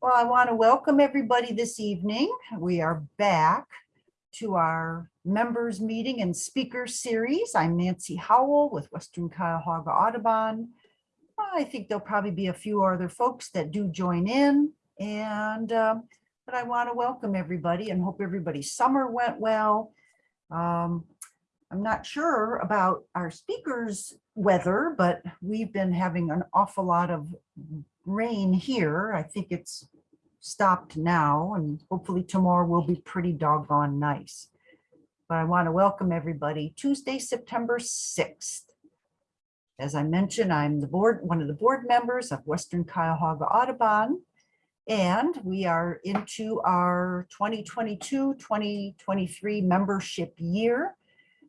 Well, I want to welcome everybody this evening. We are back to our members meeting and speaker series. I'm Nancy Howell with Western Cuyahoga Audubon. I think there'll probably be a few other folks that do join in and um, but I want to welcome everybody and hope everybody's summer went well. Um, I'm not sure about our speakers weather, but we've been having an awful lot of rain here. I think it's stopped now and hopefully tomorrow will be pretty doggone nice. But I want to welcome everybody Tuesday, September 6th. As I mentioned, I'm the board, one of the board members of Western Cuyahoga Audubon. And we are into our 2022-2023 membership year.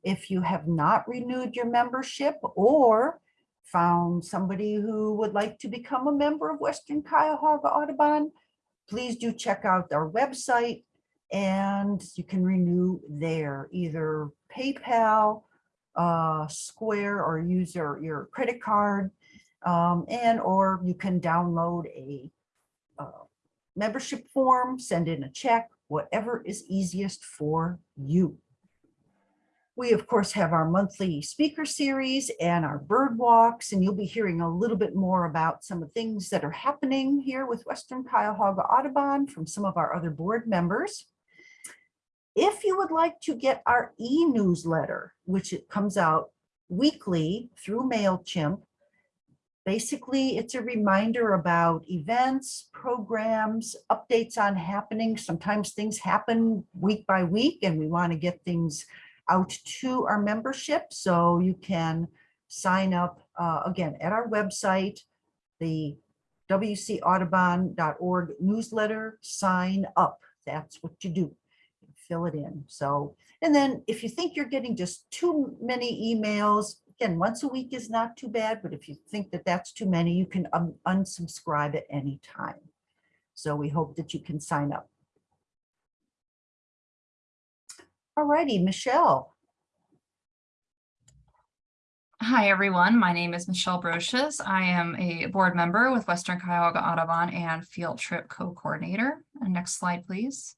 If you have not renewed your membership or found somebody who would like to become a member of Western Cuyahoga Audubon, please do check out our website and you can renew there, either PayPal, uh, Square, or use your, your credit card. Um, and or you can download a uh, membership form, send in a check, whatever is easiest for you. We, of course, have our monthly speaker series and our bird walks, and you'll be hearing a little bit more about some of the things that are happening here with Western Cuyahoga Audubon from some of our other board members. If you would like to get our e-newsletter, which it comes out weekly through MailChimp, basically it's a reminder about events, programs, updates on happening. Sometimes things happen week by week and we want to get things out to our membership. So you can sign up uh, again at our website, the wcaudubon.org newsletter, sign up. That's what you do. Fill it in. So, and then if you think you're getting just too many emails, again, once a week is not too bad, but if you think that that's too many, you can unsubscribe at any time. So we hope that you can sign up. All righty, Michelle. Hi, everyone. My name is Michelle Brochus. I am a board member with Western Cuyahoga Audubon and field trip co-coordinator. Next slide, please.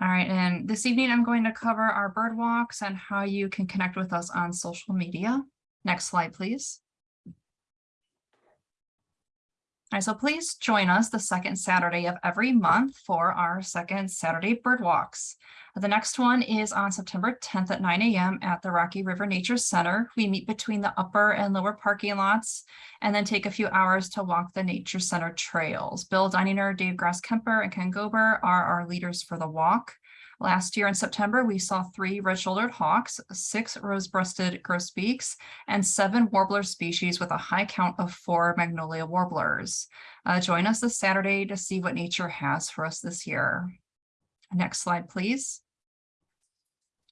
All right, and this evening I'm going to cover our bird walks and how you can connect with us on social media. Next slide, please. All right, so please join us the second Saturday of every month for our second Saturday bird walks. The next one is on September 10th at 9 a.m. at the Rocky River Nature Center. We meet between the upper and lower parking lots and then take a few hours to walk the Nature Center trails. Bill Dininger, Dave Grasskemper, and Ken Gober are our leaders for the walk. Last year in September, we saw three red-shouldered hawks, six rose-breasted grosbeaks, and seven warbler species with a high count of four magnolia warblers. Uh, join us this Saturday to see what nature has for us this year. Next slide, please.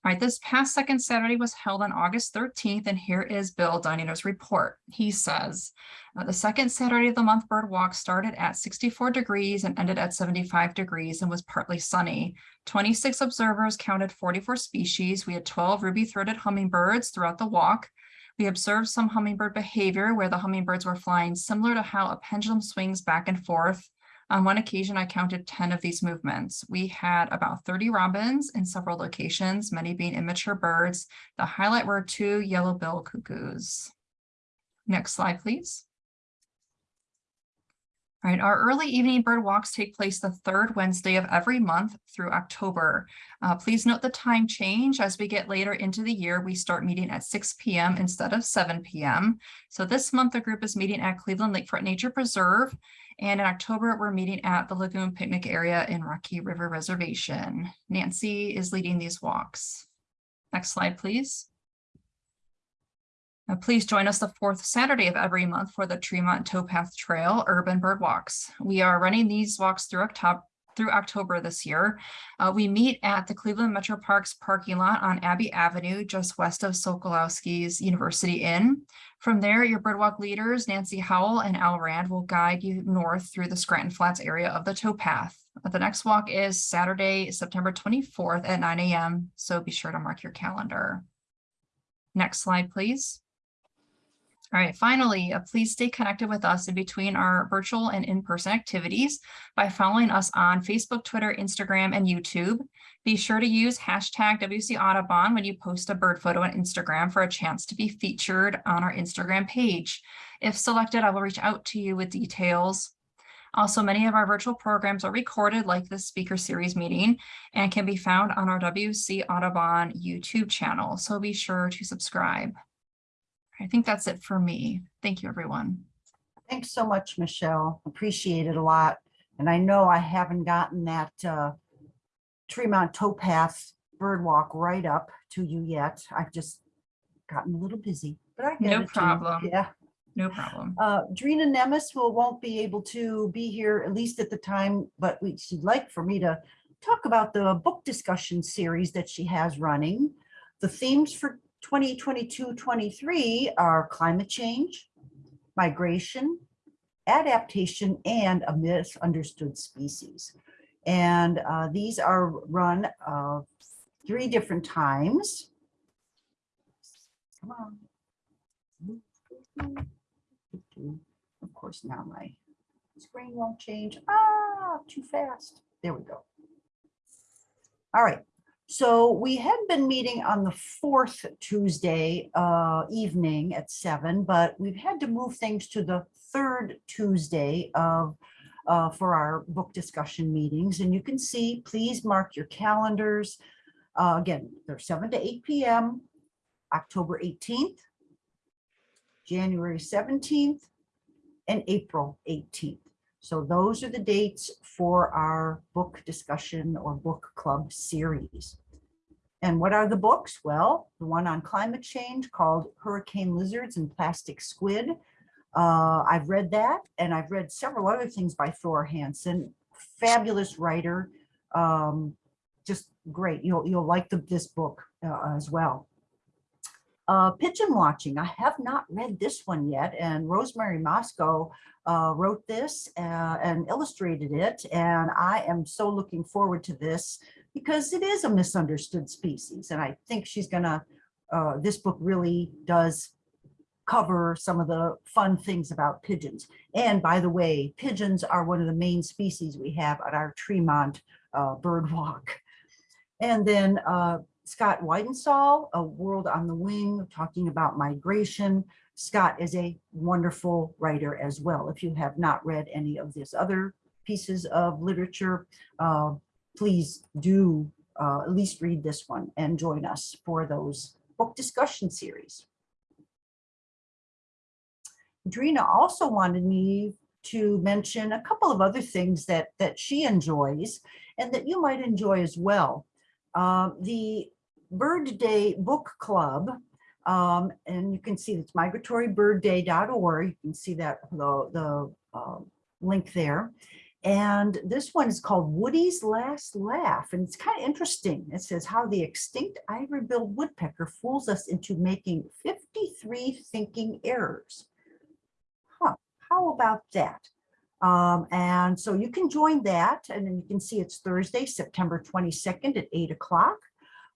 All right, this past second Saturday was held on August 13th, and here is Bill Dininger's report. He says, uh, the second Saturday of the month bird walk started at 64 degrees and ended at 75 degrees and was partly sunny. 26 observers counted 44 species. We had 12 ruby-throated hummingbirds throughout the walk. We observed some hummingbird behavior where the hummingbirds were flying similar to how a pendulum swings back and forth on one occasion, I counted 10 of these movements. We had about 30 robins in several locations, many being immature birds. The highlight were two yellow-bill cuckoos. Next slide, please. All right, our early evening bird walks take place the third Wednesday of every month through October. Uh, please note the time change as we get later into the year, we start meeting at 6 p.m. instead of 7 p.m. So this month, the group is meeting at Cleveland Lakefront Nature Preserve and in October, we're meeting at the Lagoon Picnic Area in Rocky River Reservation. Nancy is leading these walks. Next slide, please. Now, please join us the fourth Saturday of every month for the Tremont Towpath Trail Urban Bird Walks. We are running these walks through October, through October this year. Uh, we meet at the Cleveland Metro Parks parking lot on Abbey Avenue, just west of Sokolowski's University Inn. From there, your birdwalk leaders, Nancy Howell and Al Rand, will guide you north through the Scranton Flats area of the towpath. The next walk is Saturday, September 24th at 9 a.m., so be sure to mark your calendar. Next slide, please. All right, finally, uh, please stay connected with us in between our virtual and in-person activities by following us on Facebook, Twitter, Instagram, and YouTube. Be sure to use hashtag WC Audubon when you post a bird photo on Instagram for a chance to be featured on our Instagram page. If selected, I will reach out to you with details. Also, many of our virtual programs are recorded like this speaker series meeting and can be found on our WC Audubon YouTube channel. So be sure to subscribe. I think that's it for me. Thank you, everyone. Thanks so much, Michelle. Appreciate it a lot. And I know I haven't gotten that uh, Tremont towpath bird walk right up to you yet. I've just gotten a little busy, but I get No it. too. problem. Yeah. No problem. Uh, Drina Nemes will, won't be able to be here at least at the time, but we, she'd like for me to talk about the book discussion series that she has running. The themes for 2022-23 are climate change, migration, adaptation, and a misunderstood species. And uh, these are run uh, three different times. Come on. Of course, now my screen won't change. Ah, too fast. There we go. All right. So we had been meeting on the fourth Tuesday uh, evening at seven, but we've had to move things to the third Tuesday of uh, for our book discussion meetings. And you can see, please mark your calendars. Uh, again, they're seven to eight PM, October 18th, January 17th, and April 18th. So those are the dates for our book discussion or book club series. And what are the books? Well, the one on climate change called Hurricane Lizards and Plastic Squid. Uh, I've read that and I've read several other things by Thor Hanson, fabulous writer. Um, just great. You'll, you'll like the, this book uh, as well. Uh, pigeon watching. I have not read this one yet, and Rosemary Mosco uh, wrote this uh, and illustrated it, and I am so looking forward to this because it is a misunderstood species, and I think she's gonna. Uh, this book really does cover some of the fun things about pigeons. And by the way, pigeons are one of the main species we have at our Tremont uh, bird walk. And then uh, Scott Weidensaul, A World on the Wing, talking about migration. Scott is a wonderful writer as well. If you have not read any of his other pieces of literature, uh, please do uh, at least read this one and join us for those book discussion series. Drina also wanted me to mention a couple of other things that, that she enjoys and that you might enjoy as well. Uh, the Bird Day Book Club, um, and you can see it's migratorybirdday.org. You can see that the, the uh, link there. And this one is called Woody's Last Laugh. And it's kind of interesting. It says how the extinct ivory-billed woodpecker fools us into making 53 thinking errors. Huh, how about that? Um, and so you can join that and then you can see it's Thursday, September 22nd at eight o'clock.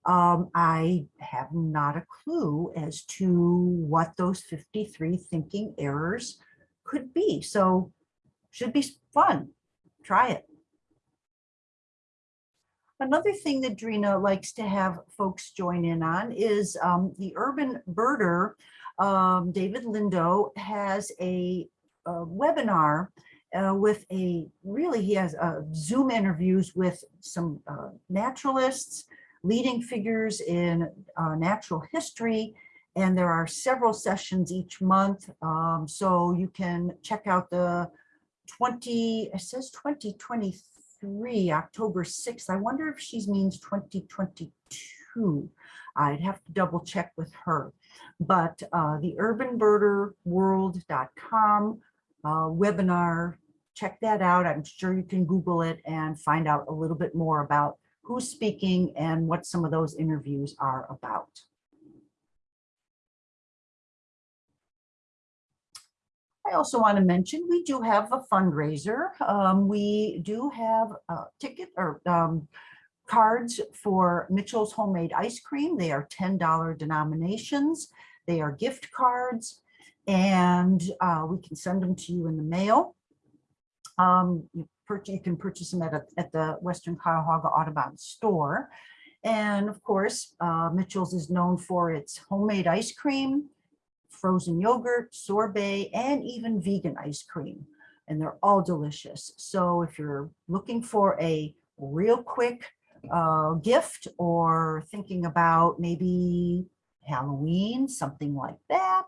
Um, I have not a clue as to what those 53 thinking errors could be. So should be fun. Try it. Another thing that Drina likes to have folks join in on is um, the urban birder. Um, David Lindo has a, a webinar uh, with a really, he has uh, Zoom interviews with some uh, naturalists, leading figures in uh, natural history, and there are several sessions each month. Um, so you can check out the 20, it says 2023, October 6th. I wonder if she means 2022. I'd have to double check with her. But uh, the urbanbirderworld.com uh, webinar, check that out. I'm sure you can Google it and find out a little bit more about who's speaking and what some of those interviews are about. I also want to mention we do have a fundraiser. Um, we do have a ticket or um, cards for Mitchell's Homemade Ice Cream. They are $10 denominations. They are gift cards. and uh, we can send them to you in the mail. Um, you purchase, you can purchase them at, a- at the Western Cuyahoga Audubon store. And of course, uh, Mitchell's is known for its homemade ice cream, frozen yogurt, sorbet, and even vegan ice cream. And they're all delicious. So if you're looking for a real quick uh, gift or thinking about maybe Halloween, something like that,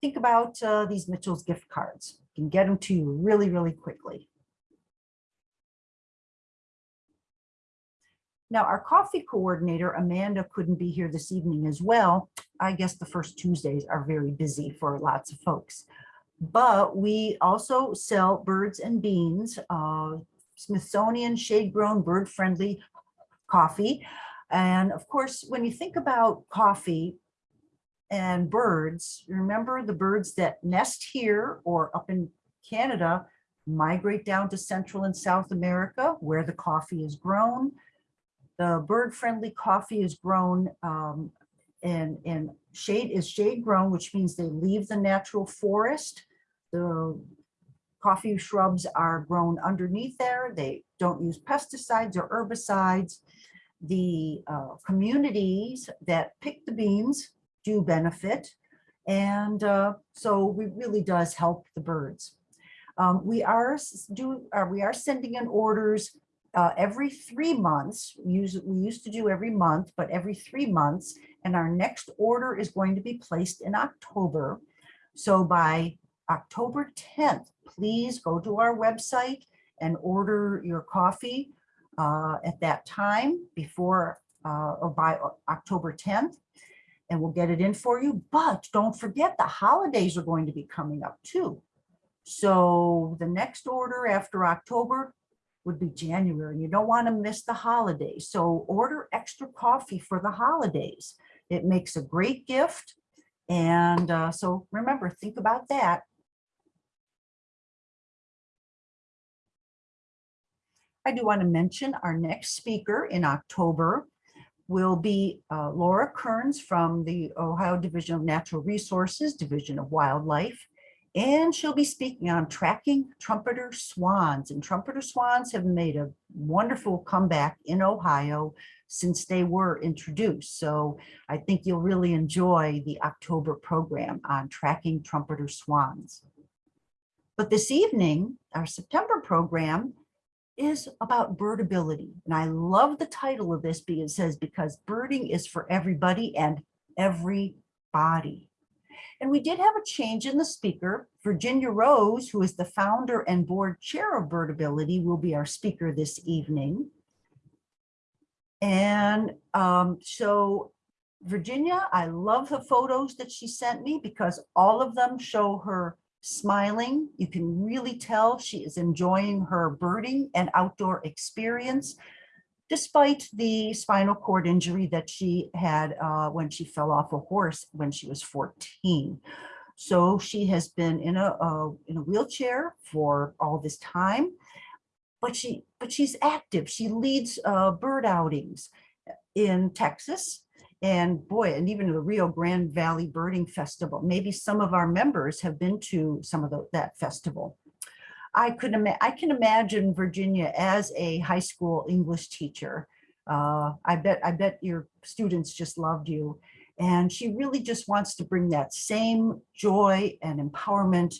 think about uh, these Mitchell's gift cards. You can get them to you really, really quickly. Now, our coffee coordinator, Amanda, couldn't be here this evening as well. I guess the first Tuesdays are very busy for lots of folks. But we also sell birds and beans, uh, Smithsonian shade-grown, bird-friendly coffee. And of course, when you think about coffee and birds, remember the birds that nest here or up in Canada migrate down to Central and South America where the coffee is grown. The bird-friendly coffee is grown um, and, and shade is shade grown, which means they leave the natural forest. The coffee shrubs are grown underneath there. They don't use pesticides or herbicides. The uh, communities that pick the beans do benefit. And uh, so it really does help the birds. Um, we are do uh, we are sending in orders uh, every three months. We use we used to do every month, but every three months. And our next order is going to be placed in October. So by October 10th, please go to our website and order your coffee uh, at that time before uh, or by October 10th. And we'll get it in for you. But don't forget the holidays are going to be coming up too. So the next order after October would be January. and You don't want to miss the holidays. So order extra coffee for the holidays. It makes a great gift. And uh, so remember, think about that. I do want to mention our next speaker in October will be uh, Laura Kearns from the Ohio Division of Natural Resources, Division of Wildlife. And she'll be speaking on tracking trumpeter swans. And trumpeter swans have made a wonderful comeback in Ohio since they were introduced. So I think you'll really enjoy the October program on tracking trumpeter swans. But this evening, our September program is about birdability. And I love the title of this because it says, because birding is for everybody and everybody. And we did have a change in the speaker. Virginia Rose, who is the founder and board chair of Birdability, will be our speaker this evening. And um, so Virginia, I love the photos that she sent me because all of them show her smiling. You can really tell she is enjoying her birding and outdoor experience despite the spinal cord injury that she had uh, when she fell off a horse when she was 14. So she has been in a, in a wheelchair for all this time, but she but she's active. She leads uh, bird outings in Texas and boy, and even the Rio Grande Valley Birding Festival. Maybe some of our members have been to some of the, that festival. I could I can imagine Virginia as a high school English teacher. Uh, I bet I bet your students just loved you. And she really just wants to bring that same joy and empowerment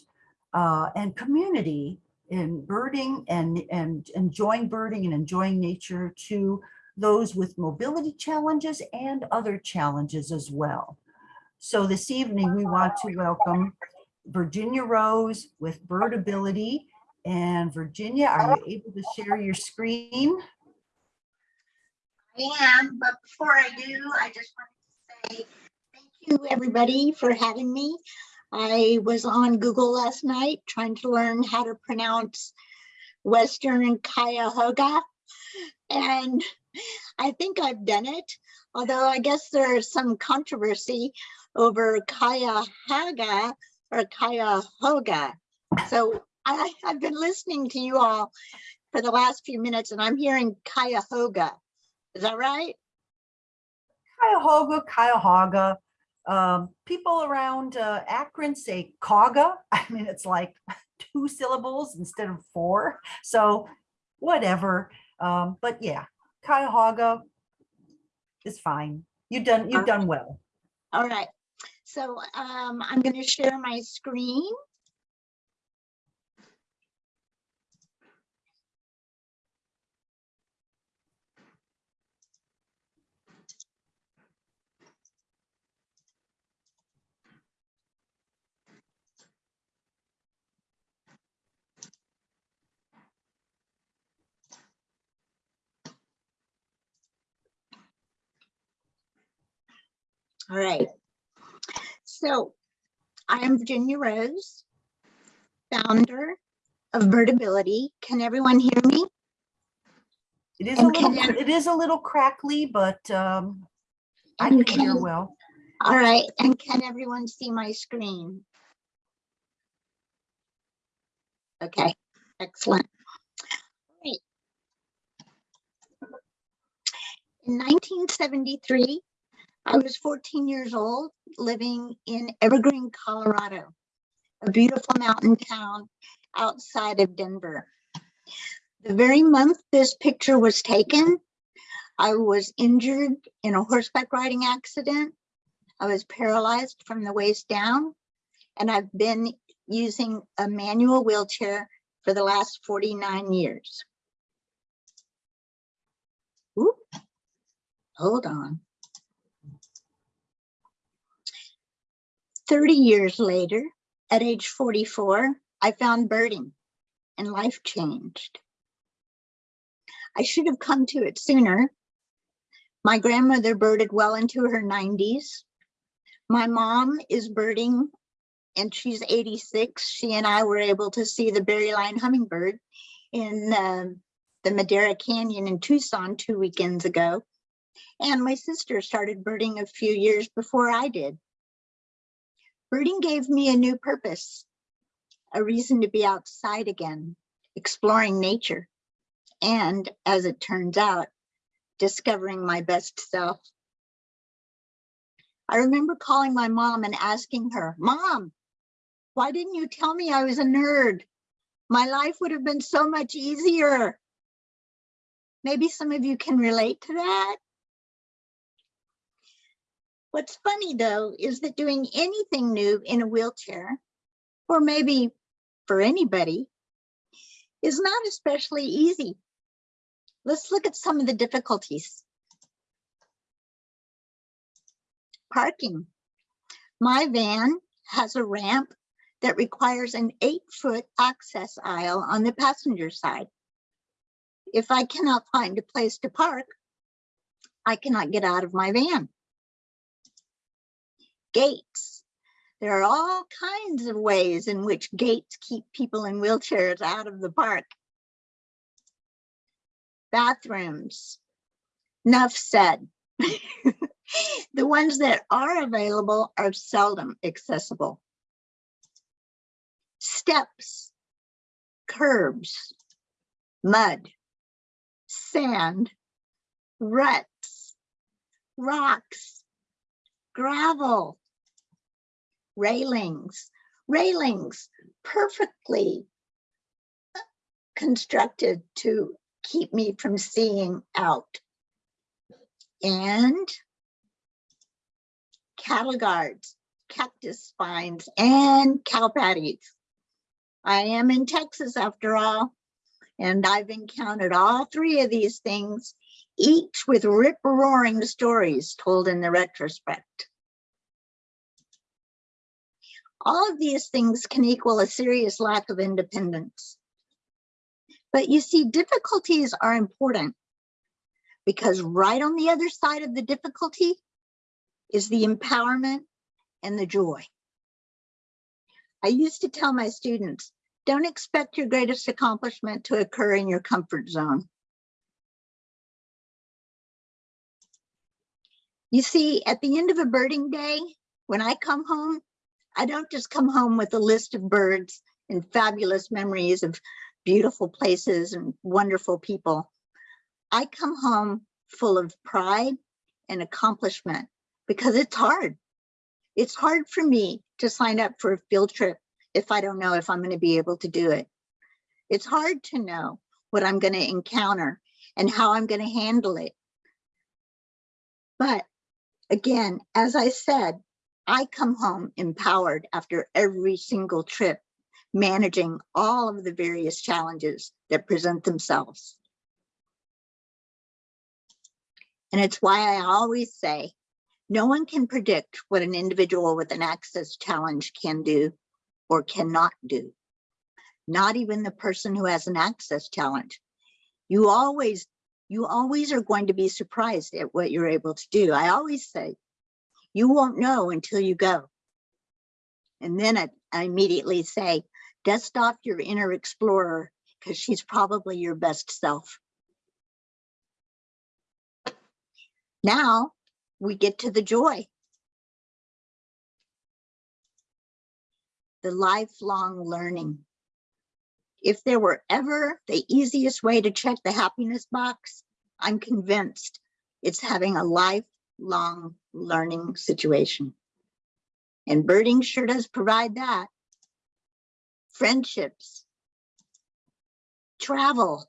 uh, and community in birding and, and enjoying birding and enjoying nature to those with mobility challenges and other challenges as well. So this evening, we want to welcome Virginia Rose with Birdability. And Virginia, are you able to share your screen? I am, but before I do, I just wanted to say thank you, everybody, for having me. I was on Google last night trying to learn how to pronounce Western Cuyahoga. And I think I've done it, although I guess there's some controversy over Cuyahoga or Cuyahoga. So I, I've been listening to you all for the last few minutes and I'm hearing Cuyahoga. Is that right? Cuyahoga, Cuyahoga. Um, people around uh, Akron say Cauga. I mean, it's like two syllables instead of four. So whatever. Um, but yeah, Cuyahoga is fine. You've done, you've done well. All right. So um, I'm going to share my screen. All right. So I am Virginia Rose, founder of Birdability. Can everyone hear me? It is a little, it is a little crackly, but um, I And can hear can- well. All right, and can everyone see my screen? Okay, excellent. Great. In 1973, I was 14 years old, living in Evergreen, Colorado, a beautiful mountain town outside of Denver. The very month this picture was taken, I was injured in a horseback riding accident I was paralyzed from the waist down, and I've been using a manual wheelchair for the last 49 years. Oop, hold on. 30 years later, at age 44, I found birding and life changed. I should have come to it sooner. My grandmother birded well into her 90s. My mom is birding and she's 86. She and I were able to see the berylline hummingbird in um, the Madera Canyon in Tucson two weekends ago. And my sister started birding a few years before I did. Birding gave me a new purpose, a reason to be outside again, exploring nature. And as it turns out, discovering my best self. I remember calling my mom and asking her, Mom, why didn't you tell me I was a nerd? My life would have been so much easier. Maybe some of you can relate to that. What's funny though is that doing anything new in a wheelchair, or maybe for anybody, is not especially easy. Let's look at some of the difficulties. Parking. My van has a ramp that requires an eight foot access aisle on the passenger side. If I cannot find a place to park, I cannot get out of my van. Gates. There are all kinds of ways in which gates keep people in wheelchairs out of the park. Bathrooms. Enough said. the ones that are available are seldom accessible. Steps, curbs, mud, sand, ruts, rocks, gravel, railings, railings perfectly uh, constructed to keep me from seeing out. And cattle guards, cactus spines, and cow patties. I am in Texas after all, and I've encountered all three of these things, each with rip-roaring stories told in the retrospect. All of these things can equal a serious lack of independence. But you see, difficulties are important because right on the other side of the difficulty is the empowerment and the joy. I used to tell my students, don't expect your greatest accomplishment to occur in your comfort zone. You see, at the end of a birding day, when I come home, I don't just come home with a list of birds and fabulous memories of beautiful places and wonderful people. I come home full of pride and accomplishment because it's hard. It's hard for me to sign up for a field trip if I don't know if I'm going to be able to do it. It's hard to know what I'm going to encounter and how I'm going to handle it. But again, as I said, I come home empowered after every single trip, managing all of the various challenges that present themselves. And it's why I always say, no one can predict what an individual with an access challenge can do or cannot do. Not even the person who has an access challenge. You always, you always are going to be surprised at what you're able to do. I always say, you won't know until you go. And then I, I immediately say, dust off your inner explorer because she's probably your best self. Now we get to the joy. The lifelong learning. If there were ever the easiest way to check the happiness box, I'm convinced it's having a lifelong learning mm-hmm. situation. And birding sure does provide that. Friendships. Travel.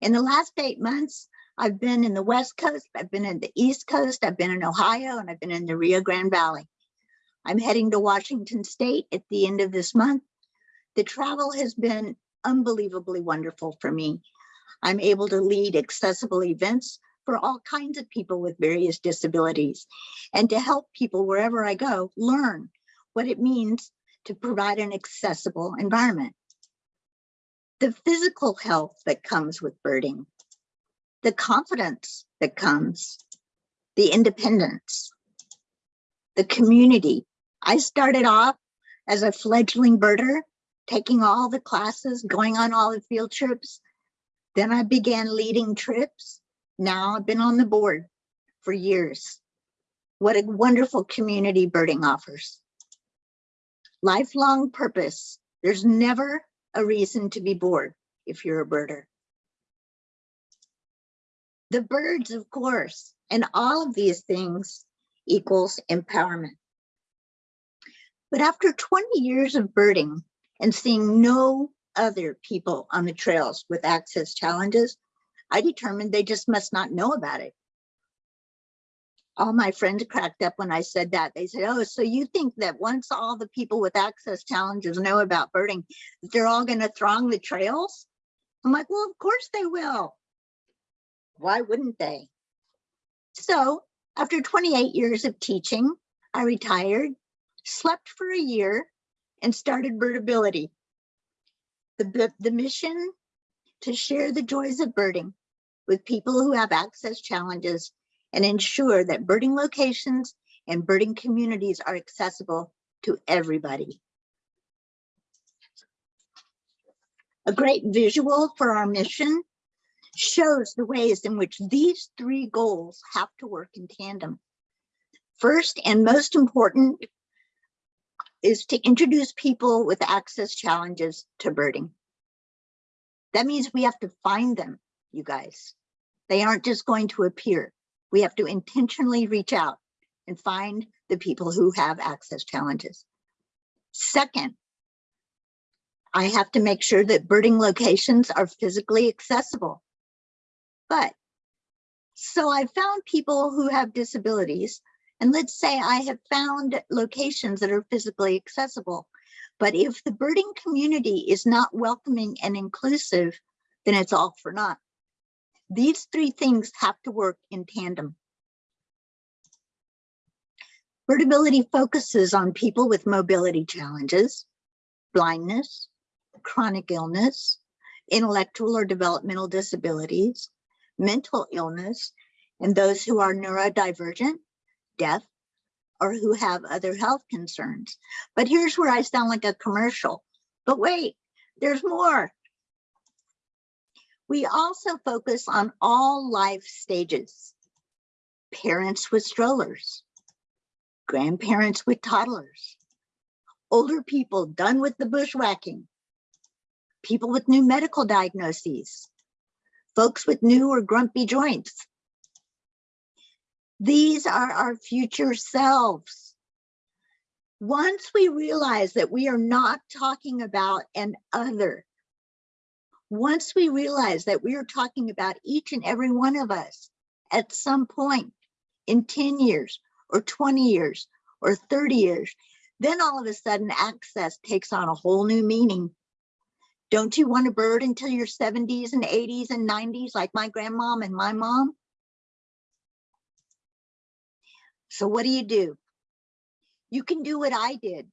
In the last eight months, I've been in the West Coast, I've been in the East Coast, I've been in Ohio, and I've been in the Rio Grande Valley. I'm heading to Washington State at the end of this month. The travel has been unbelievably wonderful for me. I'm able to lead accessible events for all kinds of people with various disabilities and to help people wherever I go learn what it means to provide an accessible environment. The physical health that comes with birding, the confidence that comes, the independence, the community. I started off as a fledgling birder, taking all the classes, going on all the field trips. Then I began leading trips. Now I've been on the board for years. What a wonderful community birding offers. Lifelong purpose. There's never a reason to be bored if you're a birder. The birds, of course, and all of these things equals empowerment. But after 20 years of birding and seeing no other people on the trails with access challenges, I determined they just must not know about it. All my friends cracked up when I said that. They said, oh, so you think that once all the people with access challenges know about birding, they're all gonna throng the trails? I'm like, well, of course they will. Why wouldn't they? So after 28 years of teaching, I retired, slept for a year, and started Birdability. The, the, the mission to share the joys of birding with people who have access challenges and ensure that birding locations and birding communities are accessible to everybody. A great visual for our mission shows the ways in which these three goals have to work in tandem. First and most important is to introduce people with access challenges to birding. That means we have to find them, you guys. They aren't just going to appear. We have to intentionally reach out and find the people who have access challenges. Second, I have to make sure that birding locations are physically accessible. But so I found people who have disabilities, and let's say I have found locations that are physically accessible. But if the birding community is not welcoming and inclusive, then it's all for naught. These three things have to work in tandem. Birdability focuses on people with mobility challenges, blindness, chronic illness, intellectual or developmental disabilities, mental illness, and those who are neurodivergent, deaf, or who have other health concerns. But here's where I sound like a commercial. But wait, there's more. We also focus on all life stages. Parents with strollers, grandparents with toddlers, older people done with the bushwhacking, people with new medical diagnoses, folks with new or grumpy joints. These are our future selves. Once we realize that we are not talking about an other, once we realize that we are talking about each and every one of us at some point in 10 years or 20 years or 30 years, then all of a sudden access takes on a whole new meaning. Don't you want a bird until your 70s and 80s and 90s like my grandmom and my mom? So what do you do? You can do what I did.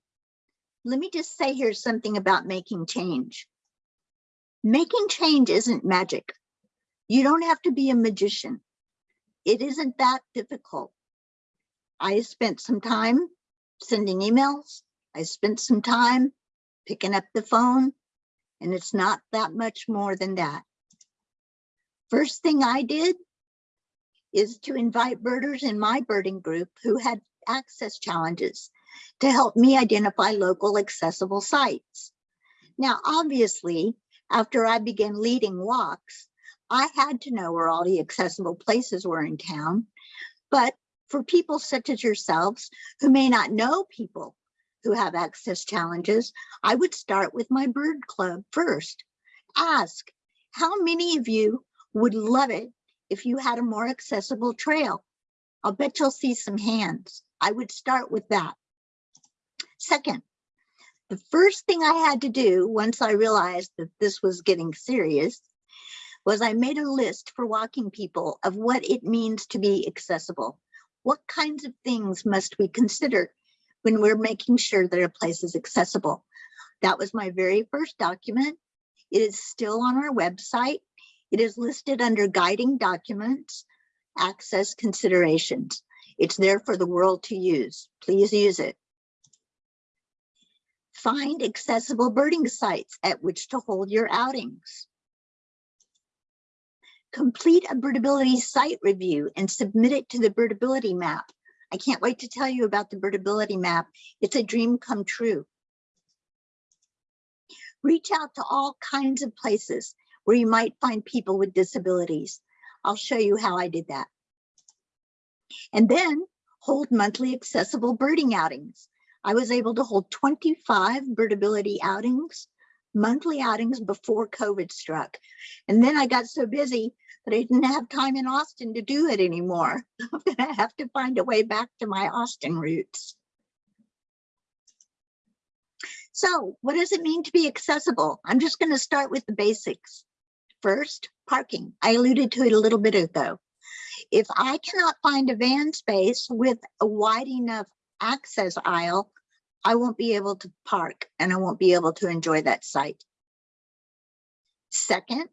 Let me just say here something about making change. Making change isn't magic. You don't have to be a magician. It isn't that difficult. I spent some time sending emails. I spent some time picking up the phone, and it's not that much more than that. First thing I did is to invite birders in my birding group who had access challenges to help me identify local accessible sites. Now, obviously, after I began leading walks, I had to know where all the accessible places were in town. But for people such as yourselves who may not know people who have access challenges, I would start with my bird club first. Ask, how many of you would love it if you had a more accessible trail? I'll bet you'll see some hands. I would start with that. Second, the first thing I had to do once I realized that this was getting serious was I made a list for walking people of what it means to be accessible. What kinds of things must we consider when we're making sure that a place is accessible? That was my very first document. It is still on our website. It is listed under guiding documents, access considerations. It's there for the world to use. Please use it. Find accessible birding sites at which to hold your outings. Complete a birdability site review and submit it to the birdability map. I can't wait to tell you about the birdability map. It's a dream come true. Reach out to all kinds of places where you might find people with disabilities. I'll show you how I did that. And then hold monthly accessible birding outings. I was able to hold 25 birdability outings, monthly outings before COVID struck. And then I got so busy that I didn't have time in Austin to do it anymore. I'm gonna have to find a way back to my Austin roots. So what does it mean to be accessible? I'm just gonna start with the basics. First, parking. I alluded to it a little bit ago. If I cannot find a van space with a wide enough access aisle, I won't be able to park and I won't be able to enjoy that site. Second,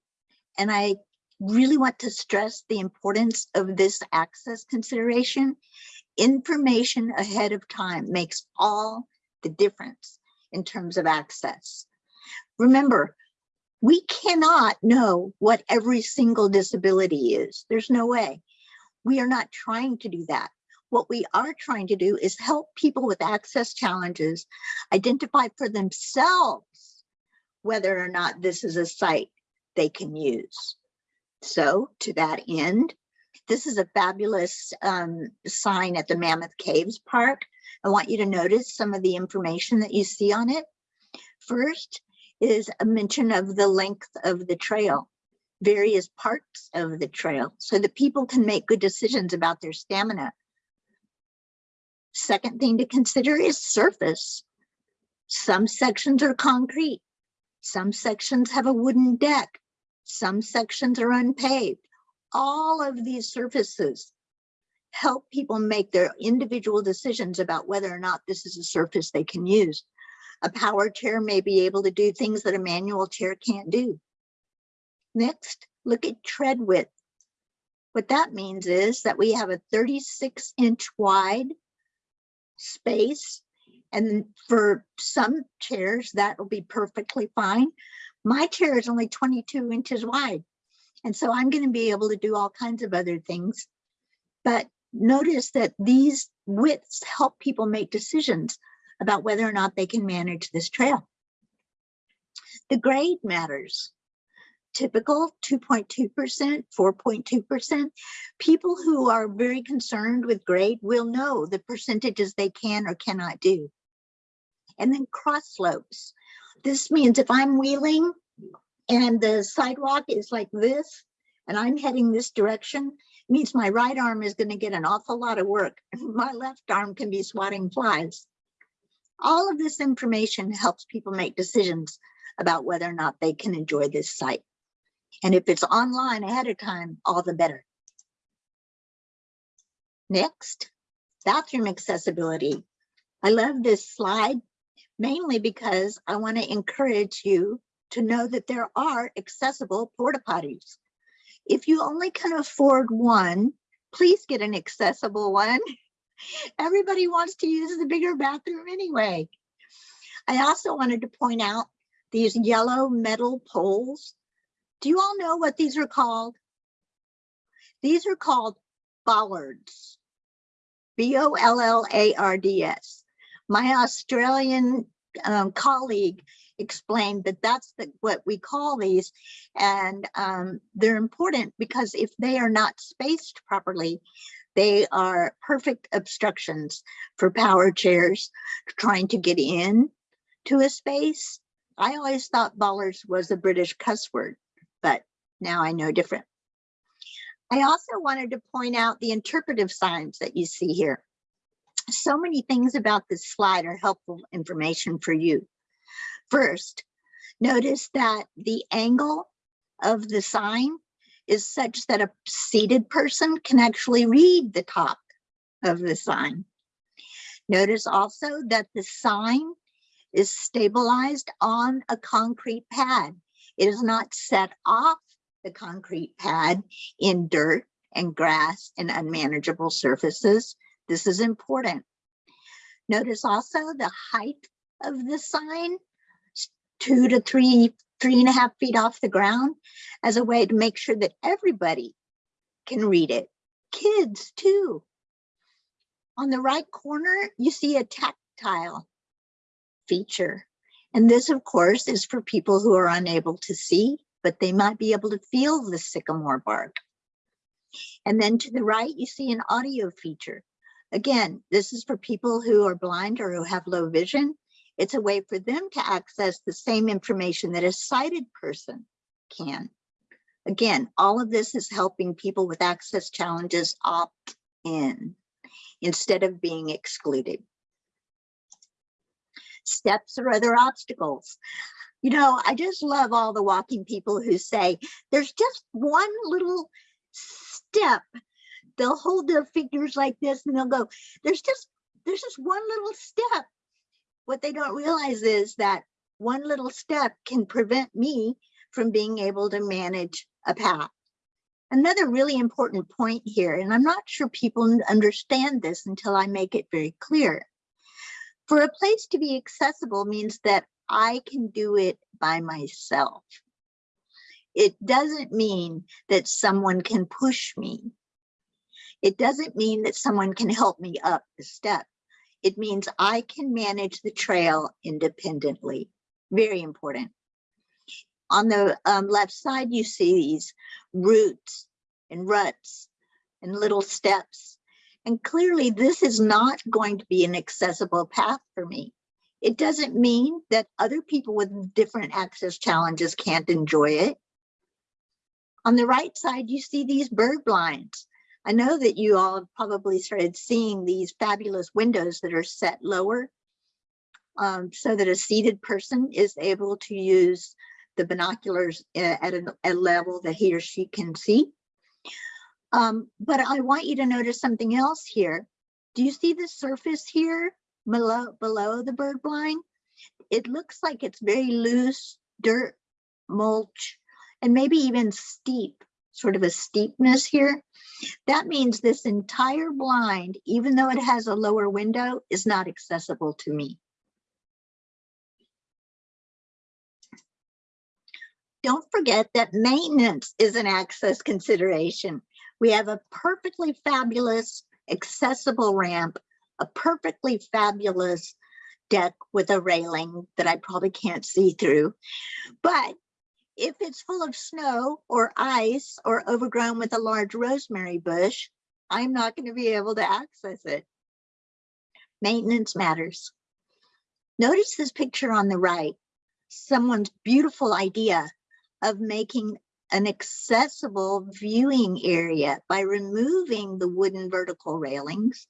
and I really want to stress the importance of this access consideration, information ahead of time makes all the difference in terms of access. Remember, we cannot know what every single disability is. There's no way. We are not trying to do that. What we are trying to do is help people with access challenges identify for themselves whether or not this is a site they can use. So to that end, this is a fabulous um, sign at the Mammoth Caves Park. I want you to notice some of the information that you see on it. First is a mention of the length of the trail, various parts of the trail, so that people can make good decisions about their stamina. Second thing to consider is surface. Some sections are concrete. Some sections have a wooden deck. Some sections are unpaved. All of these surfaces help people make their individual decisions about whether or not this is a surface they can use. A power chair may be able to do things that a manual chair can't do. Next, look at tread width. What that means is that we have a 36 inch wide space. And for some chairs, that will be perfectly fine. My chair is only 22 inches wide. And so I'm going to be able to do all kinds of other things. But notice that these widths help people make decisions about whether or not they can manage this trail. The grade matters. Typical 2.2%, 4.2%. People who are very concerned with grade will know the percentages they can or cannot do. And then cross slopes. This means if I'm wheeling and the sidewalk is like this, and I'm heading this direction, means my right arm is going to get an awful lot of work. My left arm can be swatting flies. All of this information helps people make decisions about whether or not they can enjoy this site. And if it's online ahead of time, all the better. Next, bathroom accessibility. I love this slide mainly because I want to encourage you to know that there are accessible porta potties. If you only can afford one, please get an accessible one. Everybody wants to use the bigger bathroom anyway. I also wanted to point out these yellow metal poles. Do you all know what these are called? These are called bollards. B-O-L-L-A-R-D-S. My Australian um, colleague explained that that's the, what we call these. And um, they're important because if they are not spaced properly, they are perfect obstructions for power chairs trying to get in to a space. I always thought bollards was a British cuss word, but now I know different. I also wanted to point out the interpretive signs that you see here. So many things about this slide are helpful information for you. First, notice that the angle of the sign is such that a seated person can actually read the top of the sign. Notice also that the sign is stabilized on a concrete pad. It is not set off the concrete pad in dirt and grass and unmanageable surfaces. This is important. Notice also the height of the sign, two to three, three and a half feet off the ground as a way to make sure that everybody can read it. Kids too. On the right corner, you see a tactile feature. And this, of course, is for people who are unable to see, but they might be able to feel the sycamore bark. And then to the right, you see an audio feature. Again, this is for people who are blind or who have low vision. It's a way for them to access the same information that a sighted person can. Again, all of this is helping people with access challenges opt in instead of being excluded. Steps or other obstacles. You know, I just love all the walking people who say, there's just one little step. They'll hold their fingers like this and they'll go, there's just, there's just one little step. What they don't realize is that one little step can prevent me from being able to manage a path. Another really important point here, and I'm not sure people understand this until I make it very clear. For a place to be accessible means that I can do it by myself. It doesn't mean that someone can push me. It doesn't mean that someone can help me up the step. It means I can manage the trail independently. Very important. On the um, left side, you see these roots and ruts and little steps. And clearly this is not going to be an accessible path for me. It doesn't mean that other people with different access challenges can't enjoy it. On the right side, you see these bird blinds. I know that you all have probably started seeing these fabulous windows that are set lower um, so that a seated person is able to use the binoculars at a, a level that he or she can see. Um, but I want you to notice something else here. Do you see the surface here below, below the bird blind? It looks like it's very loose, dirt, mulch, and maybe even steep, sort of a steepness here. That means this entire blind, even though it has a lower window, is not accessible to me. Don't forget that maintenance is an access consideration. We have a perfectly fabulous accessible ramp, a perfectly fabulous deck with a railing that I probably can't see through. But if it's full of snow or ice or overgrown with a large rosemary bush, I'm not going to be able to access it. Maintenance matters. Notice this picture on the right, someone's beautiful idea of making an accessible viewing area by removing the wooden vertical railings,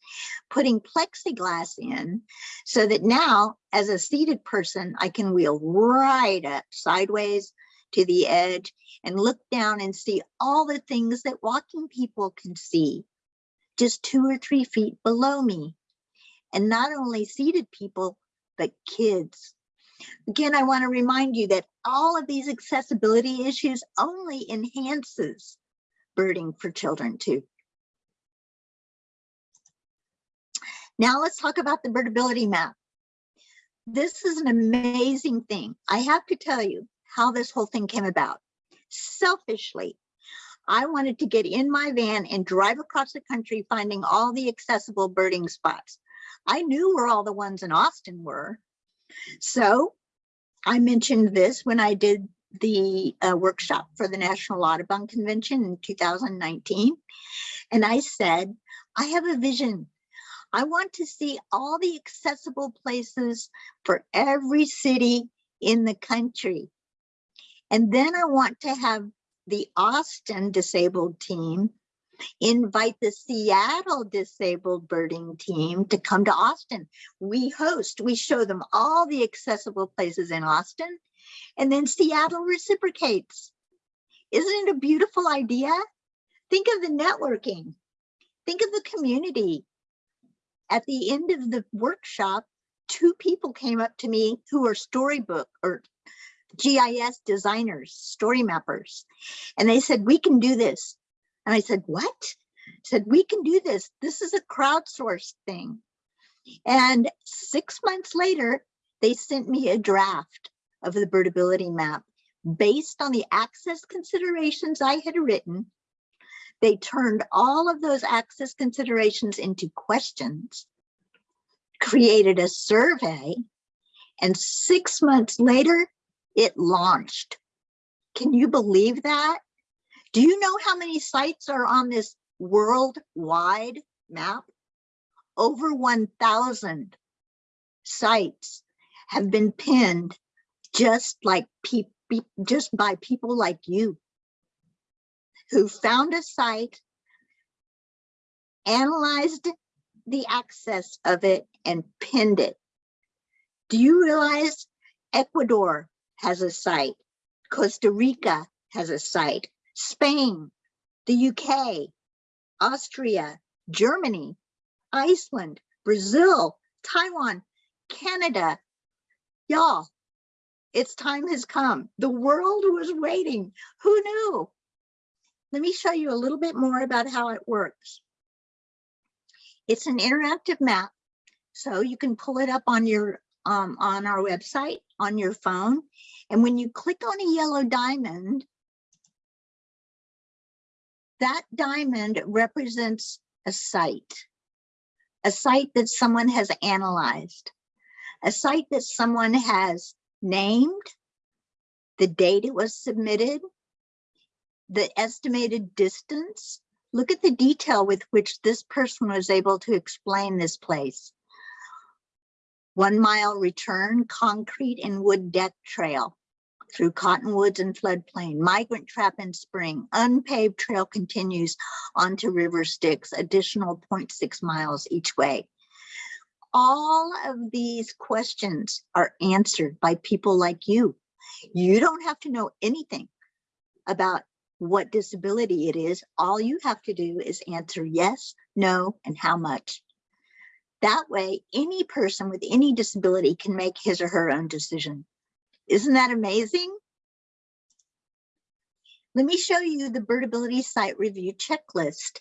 putting plexiglass in so that now as a seated person, I can wheel right up sideways to the edge and look down and see all the things that walking people can see just two or three feet below me. And not only seated people, but kids. Again, I want to remind you that all of these accessibility issues only enhances birding for children too. Now let's talk about the birdability map. This is an amazing thing. I have to tell you how this whole thing came about. Selfishly, I wanted to get in my van and drive across the country finding all the accessible birding spots. I knew where all the ones in Austin were. So I mentioned this when I did the uh, workshop for the National Audubon Convention in 2019. And I said, I have a vision. I want to see all the accessible places for every city in the country. And then I want to have the Austin disabled team invite the Seattle disabled birding team to come to Austin. We host, we show them all the accessible places in Austin and then Seattle reciprocates. Isn't it a beautiful idea? Think of the networking. Think of the community. At the end of the workshop, two people came up to me who are storybook or GIS designers, story mappers. And they said, we can do this. And I said, what? I said, we can do this. This is a crowdsourced thing. And six months later, they sent me a draft of the birdability map based on the access considerations I had written. They turned all of those access considerations into questions, created a survey, and six months later, it launched. Can you believe that? Do you know how many sites are on this worldwide map? Over 1,000 sites have been pinned just like just by people like you who found a site, analyzed the access of it and pinned it. Do you realize Ecuador has a site, Costa Rica has a site, Spain, the UK, Austria, Germany, Iceland, Brazil, Taiwan, Canada. Y'all, its time has come. The world was waiting. Who knew? Let me show you a little bit more about how it works. It's an interactive map, so you can pull it up on your um, on our website on your phone. And when you click on a yellow diamond, that diamond represents a site, a site that someone has analyzed, a site that someone has named, the date it was submitted, the estimated distance. Look at the detail with which this person was able to explain this place. One mile return, concrete and wood deck trail through cottonwoods and floodplain, migrant trap in spring, unpaved trail continues onto River Styx, additional 0.6 miles each way. All of these questions are answered by people like you. You don't have to know anything about what disability it is. All you have to do is answer yes, no, and how much. That way, any person with any disability can make his or her own decision. Isn't that amazing? Let me show you the Birdability Site Review Checklist.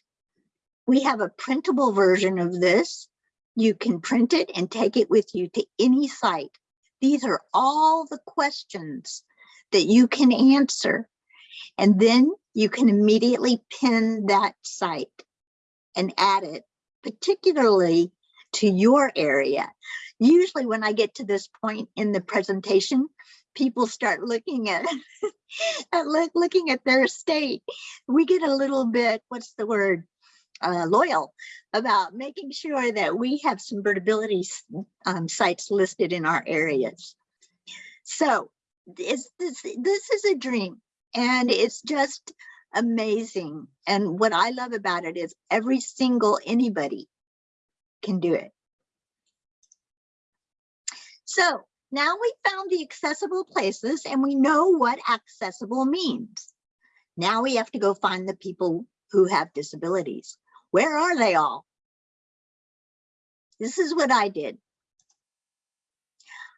We have a printable version of this. You can print it and take it with you to any site. These are all the questions that you can answer. And then you can immediately pin that site and add it, particularly to your area. Usually when I get to this point in the presentation, people start looking at, at look, looking at their state, We get a little bit, what's the word? uh, loyal about making sure that we have some birdability um, sites listed in our areas. So is this, this is a dream and it's just amazing. And what I love about it is every single anybody can do it. So now we found the accessible places and we know what accessible means. Now we have to go find the people who have disabilities. Where are they all? This is what I did.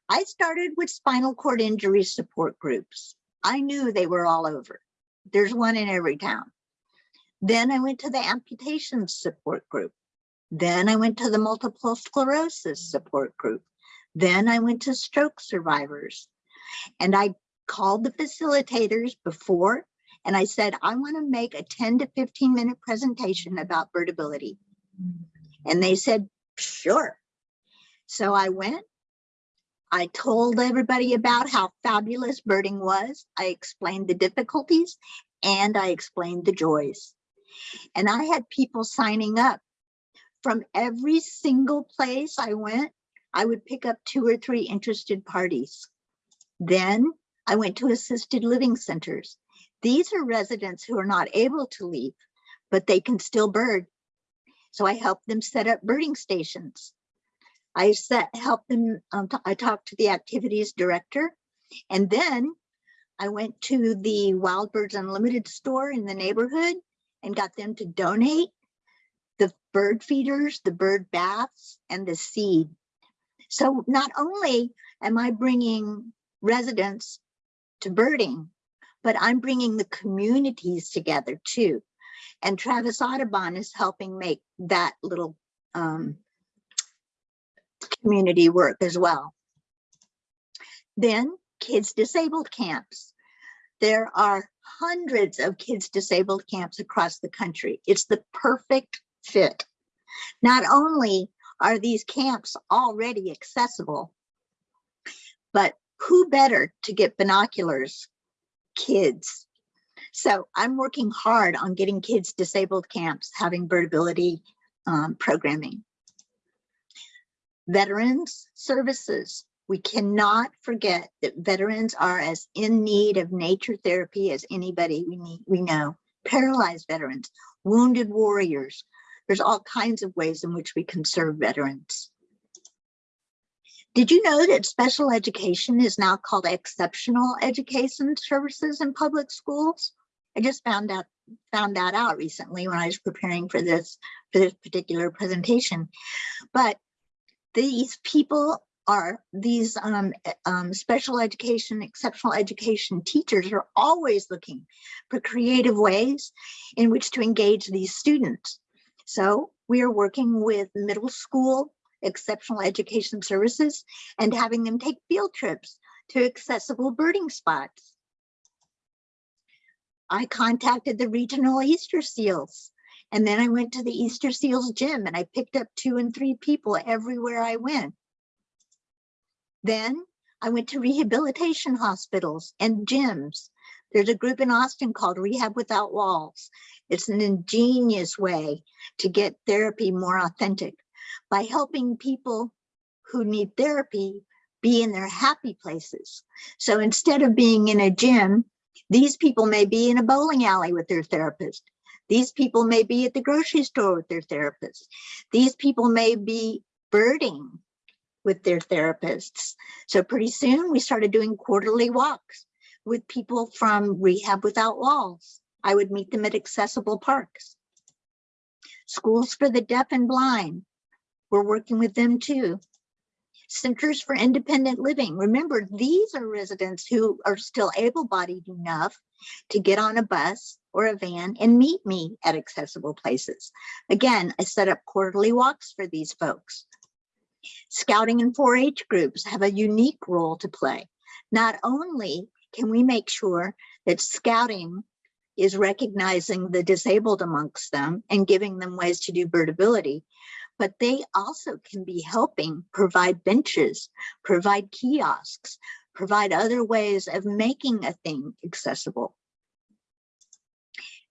I started with spinal cord injury support groups. I knew they were all over. There's one in every town. Then I went to the amputation support group. Then I went to the multiple sclerosis support group. Then I went to stroke survivors. And I called the facilitators before and I said, I want to make a 10 to 15 minute presentation about birdability. And they said, sure. So I went. I told everybody about how fabulous birding was. I explained the difficulties and I explained the joys. And I had people signing up from every single place I went. I would pick up two or three interested parties. Then I went to assisted living centers. These are residents who are not able to leave, but they can still bird. So I helped them set up birding stations. I set, helped them, um, I talked to the activities director. And then I went to the Wild Birds Unlimited store in the neighborhood and got them to donate the bird feeders, the bird baths, and the seed. So not only am I bringing residents to birding, but I'm bringing the communities together too. And Travis Audubon is helping make that little um, community work as well. Then kids disabled camps. There are hundreds of kids disabled camps across the country. It's the perfect fit. Not only are these camps already accessible, but who better to get binoculars? Kids. So I'm working hard on getting kids disabled camps having birdability um, programming. Veterans services. We cannot forget that veterans are as in need of nature therapy as anybody we need, we know. Paralyzed veterans, wounded warriors. There's all kinds of ways in which we can serve veterans. Did you know that special education is now called exceptional education services in public schools? I just found out found that out recently when I was preparing for this for this particular presentation. But these people are these um, um, special education, exceptional education teachers are always looking for creative ways in which to engage these students. So we are working with middle school exceptional education services and having them take field trips to accessible birding spots. I contacted the regional Easter seals and then I went to the Easter seals gym and I picked up two and three people everywhere I went. Then I went to rehabilitation hospitals and gyms. There's a group in Austin called Rehab Without Walls. It's an ingenious way to get therapy more authentic by helping people who need therapy be in their happy places. So instead of being in a gym, these people may be in a bowling alley with their therapist. These people may be at the grocery store with their therapist. These people may be birding with their therapists. So pretty soon we started doing quarterly walks with people from Rehab Without Walls. I would meet them at accessible parks. Schools for the deaf and blind. We're working with them too. Centers for Independent Living. Remember, these are residents who are still able-bodied enough to get on a bus or a van and meet me at accessible places. Again, I set up quarterly walks for these folks. Scouting and 4-H groups have a unique role to play. Not only can we make sure that scouting is recognizing the disabled amongst them and giving them ways to do birdability, but they also can be helping provide benches, provide kiosks, provide other ways of making a thing accessible.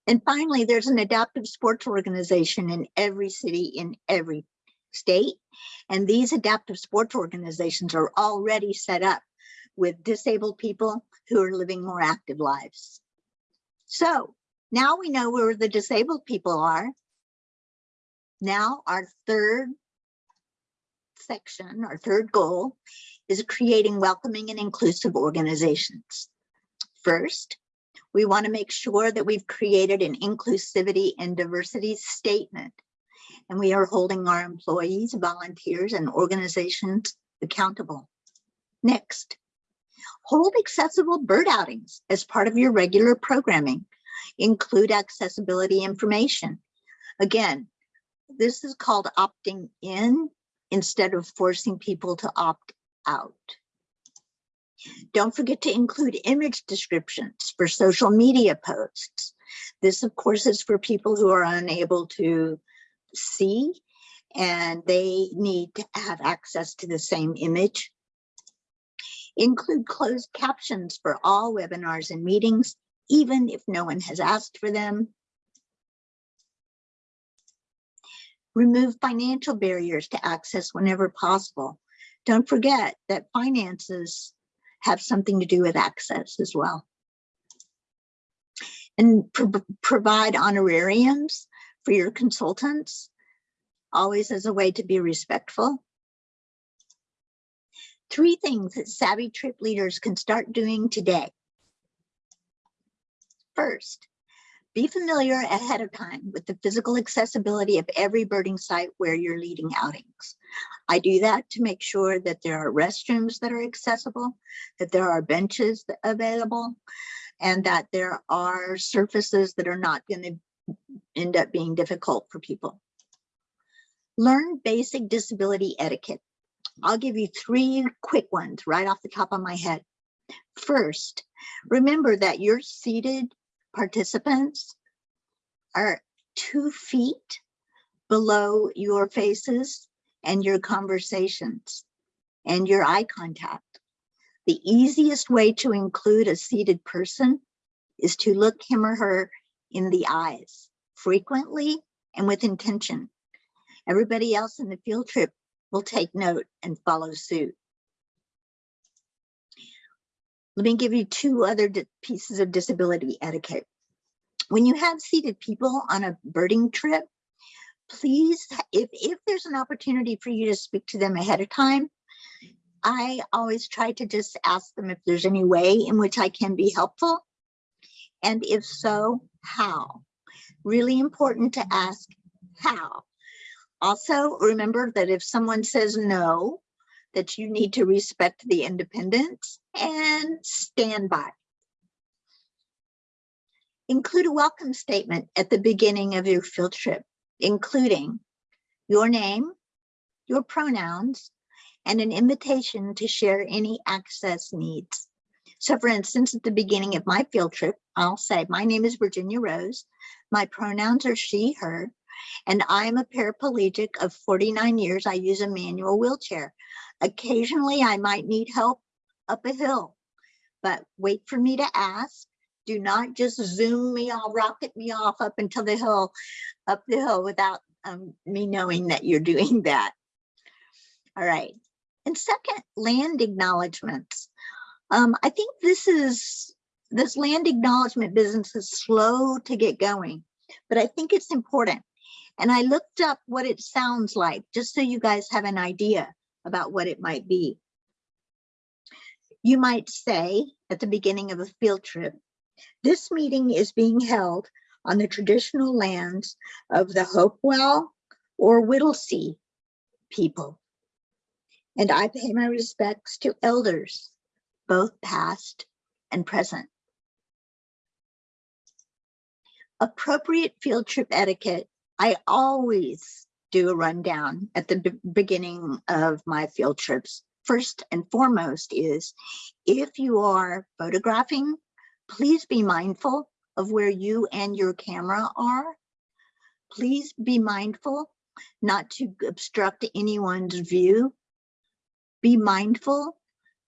And finally, there's an adaptive sports organization in every city in every state. And these adaptive sports organizations are already set up with disabled people who are living more active lives. So now we know where the disabled people are. Now our third section, our third goal is creating welcoming and inclusive organizations. First, we want to make sure that we've created an inclusivity and diversity statement. And we are holding our employees, volunteers, and organizations accountable. Next, hold accessible bird outings as part of your regular programming. Include accessibility information. Again, this is called opting in instead of forcing people to opt out. Don't forget to include image descriptions for social media posts. This, of course, is for people who are unable to see and they need to have access to the same image. Include closed captions for all webinars and meetings, even if no one has asked for them. Remove financial barriers to access whenever possible. Don't forget that finances have something to do with access as well. And pro provide honorariums for your consultants, always as a way to be respectful. Three things that savvy trip leaders can start doing today. First, be familiar ahead of time with the physical accessibility of every birding site where you're leading outings. I do that to make sure that there are restrooms that are accessible, that there are benches available, and that there are surfaces that are not going to end up being difficult for people. Learn basic disability etiquette. I'll give you three quick ones right off the top of my head. First, remember that your seated participants are two feet below your faces and your conversations and your eye contact. The easiest way to include a seated person is to look him or her in the eyes frequently and with intention. Everybody else in the field trip will take note and follow suit. Let me give you two other pieces of disability etiquette. When you have seated people on a birding trip, please, if, if there's an opportunity for you to speak to them ahead of time, I always try to just ask them if there's any way in which I can be helpful. And if so, how? Really important to ask how. Also, remember that if someone says no, that you need to respect the independence and stand by. Include a welcome statement at the beginning of your field trip, including your name, your pronouns, and an invitation to share any access needs. So for instance, at the beginning of my field trip, I'll say, my name is Virginia Rose. My pronouns are she, her, and I'm a paraplegic of 49 years. I use a manual wheelchair. Occasionally, I might need help up a hill, but wait for me to ask. Do not just zoom me off, rocket me off up until the hill, up the hill without um, me knowing that you're doing that. All right. And second, land acknowledgements. Um, I think this is, this land acknowledgement business is slow to get going, but I think it's important. And I looked up what it sounds like, just so you guys have an idea about what it might be. You might say at the beginning of a field trip, this meeting is being held on the traditional lands of the Hopewell or Whittlesey people. And I pay my respects to elders, both past and present. Appropriate field trip etiquette I always do a rundown at the beginning of my field trips. First and foremost is if you are photographing, please be mindful of where you and your camera are. Please be mindful not to obstruct anyone's view. Be mindful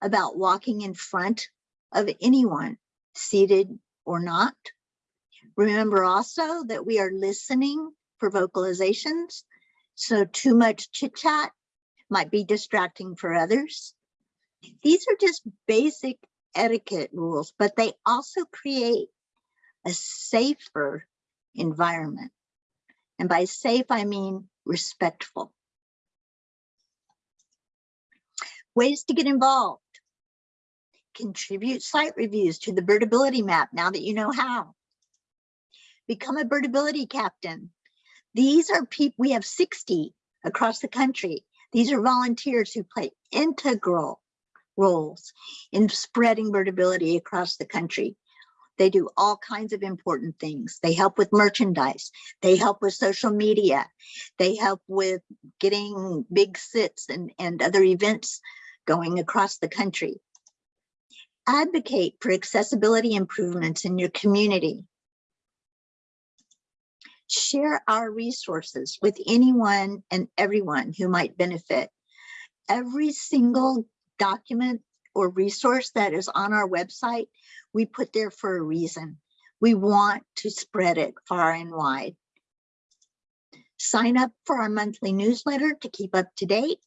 about walking in front of anyone, seated or not. Remember also that we are listening for vocalizations. So too much chit chat might be distracting for others. These are just basic etiquette rules, but they also create a safer environment. And by safe, I mean respectful. Ways to get involved. Contribute site reviews to the birdability map now that you know how. Become a birdability captain. These are people, we have 60 across the country. These are volunteers who play integral roles in spreading birdability across the country. They do all kinds of important things. They help with merchandise. They help with social media. They help with getting big sits and, and other events going across the country. Advocate for accessibility improvements in your community. Share our resources with anyone and everyone who might benefit. Every single document or resource that is on our website, we put there for a reason. We want to spread it far and wide. Sign up for our monthly newsletter to keep up to date.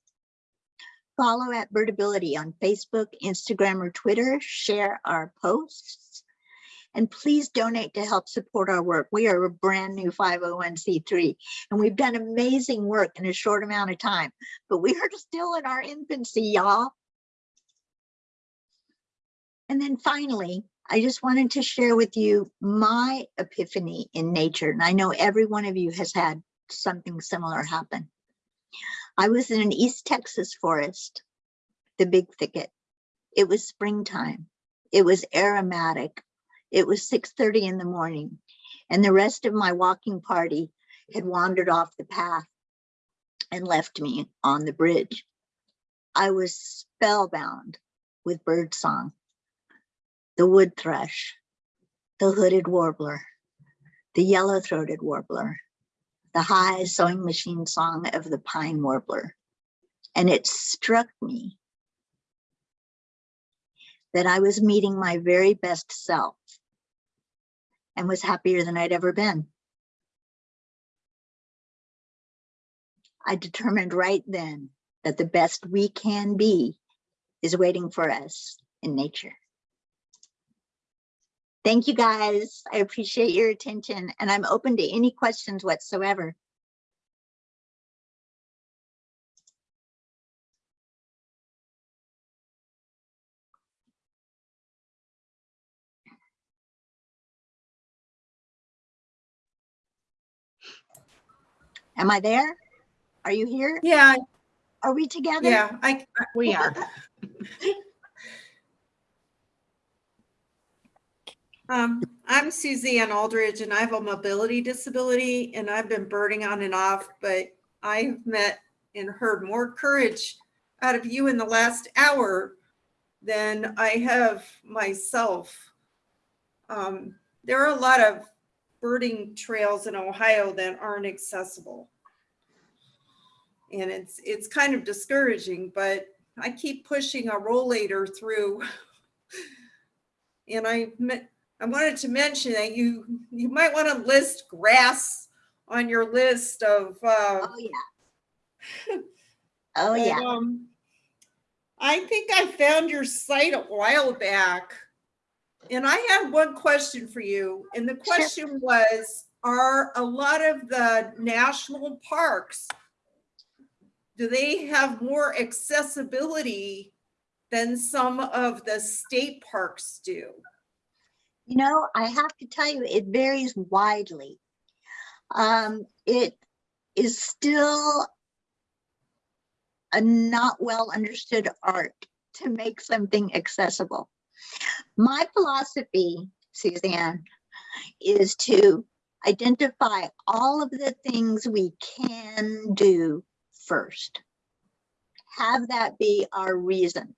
Follow at Birdability on Facebook, Instagram, or Twitter. Share our posts. And please donate to help support our work. We are a brand new 501c3 and we've done amazing work in a short amount of time, but we are still in our infancy, y'all. And then finally, I just wanted to share with you my epiphany in nature. And I know every one of you has had something similar happen. I was in an East Texas forest, the big thicket. It was springtime. It was aromatic. It was 6:30 in the morning and the rest of my walking party had wandered off the path and left me on the bridge. I was spellbound with birdsong the wood thrush, the hooded warbler, the yellow-throated warbler, the high sewing machine song of the pine warbler. And it struck me that I was meeting my very best self and was happier than I'd ever been. I determined right then that the best we can be is waiting for us in nature. Thank you, guys. I appreciate your attention and I'm open to any questions whatsoever. Am I there? Are you here? Yeah, Are we together? yeah, I, We are. um, I'm Suzanne Aldridge and I have a mobility disability and I've been birding on and off, but I've met and heard more courage out of you in the last hour than I have myself. Um, there are a lot of birding trails in Ohio that aren't accessible. And it's, it's kind of discouraging, but I keep pushing a rollator through. And I, I wanted to mention that you, you might want to list grass on your list of, uh, Oh, yeah. Oh, yeah. um, I think I found your site a while back. And I had one question for you. And the question was, are a lot of the national parks, do they have more accessibility than some of the state parks do? You know, I have to tell you, it varies widely. Um, it is still a not well understood art to make something accessible. My philosophy, Suzanne, is to identify all of the things we can do first. Have that be our reason.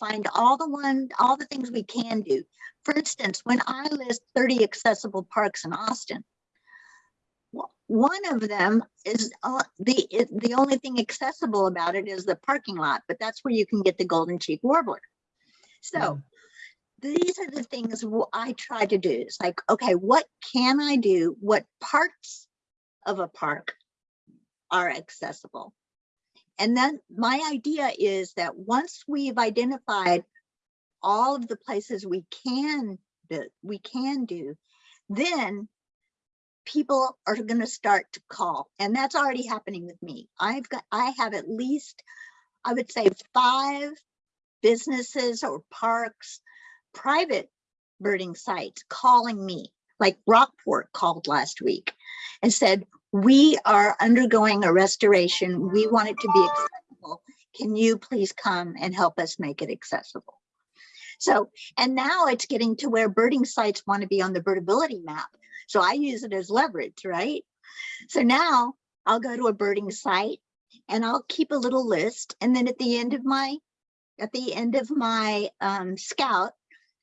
Find all the one, all the things we can do. For instance, when I list 30 accessible parks in Austin, one of them is uh, the the only thing accessible about it is the parking lot, but that's where you can get the golden cheek warbler. So mm-hmm. these are the things I try to do. It's like, okay, what can I do? What parts of a park are accessible? And then my idea is that once we've identified all of the places we can, do we can do, then people are going to start to call. And that's already happening with me. I've got, I have at least, I would say five businesses or parks, private birding sites calling me, like Rockport called last week and said, we are undergoing a restoration. We want it to be accessible. Can you please come and help us make it accessible? So, and now it's getting to where birding sites want to be on the birdability map. So I use it as leverage, right? So now I'll go to a birding site and I'll keep a little list. And then at the end of my, at the end of my um, scout,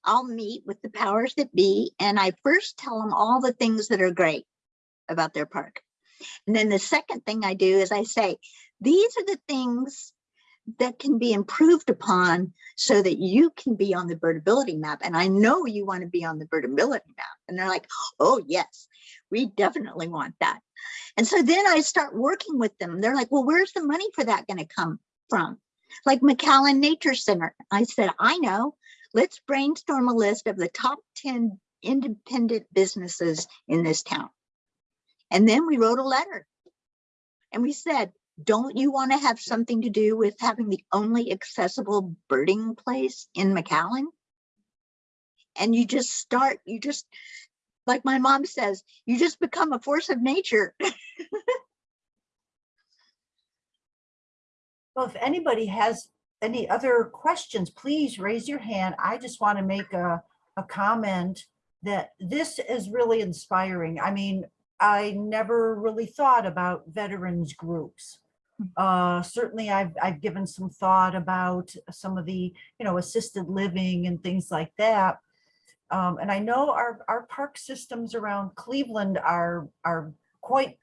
I'll meet with the powers that be and I first tell them all the things that are great about their park. And then the second thing I do is I say, these are the things that can be improved upon so that you can be on the birdability map. And I know you want to be on the birdability map. And they're like, oh, yes, we definitely want that. And so then I start working with them. They're like, well, where's the money for that going to come from? Like McAllen Nature Center. I said, I know. Let's brainstorm a list of the top 10 independent businesses in this town. And then we wrote a letter. And we said, don't you want to have something to do with having the only accessible birding place in McAllen? And you just start, you just, like my mom says, you just become a force of nature. Well, if anybody has any other questions, please raise your hand. I just want to make a, a comment that this is really inspiring. I mean, I never really thought about veterans groups. Uh, certainly I've, I've given some thought about some of the, you know, assisted living and things like that. Um, and I know our, our park systems around Cleveland are, are quite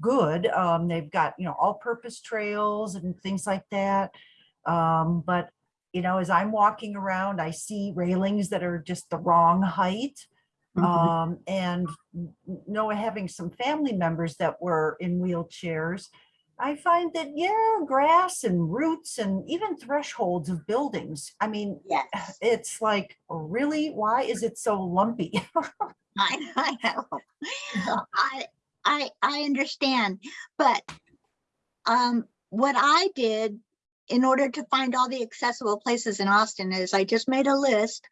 good. Um, they've got, you know, all-purpose trails and things like that. Um, but, you know, as I'm walking around, I see railings that are just the wrong height. Um, and n- n- Noah having some family members that were in wheelchairs, I find that, yeah, grass and roots and even thresholds of buildings. I mean, Yes, it's like, really, why is it so lumpy? I, I know. I, I, I understand, but um, what I did in order to find all the accessible places in Austin is I just made a list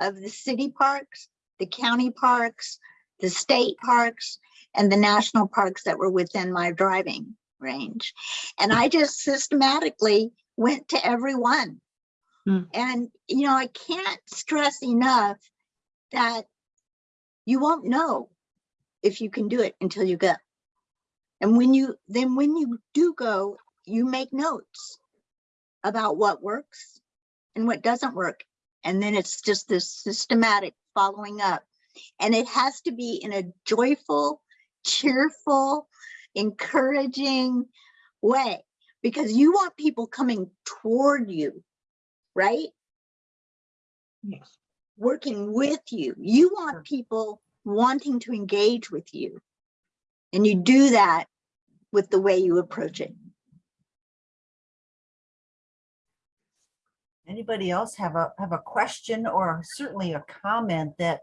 of the city parks, the county parks, the state parks, and the national parks that were within my driving range. And I just systematically went to every one. Hmm. And, you know, I can't stress enough that you won't know if you can do it until you go. And when you, then when you do go, you make notes about what works and what doesn't work. And then it's just this systematic following up. And it has to be in a joyful, cheerful, encouraging way because you want people coming toward you, right? Yes. working with you. You want people wanting to engage with you. And you do that with the way you approach it. Anybody else have a, have a question or certainly a comment that,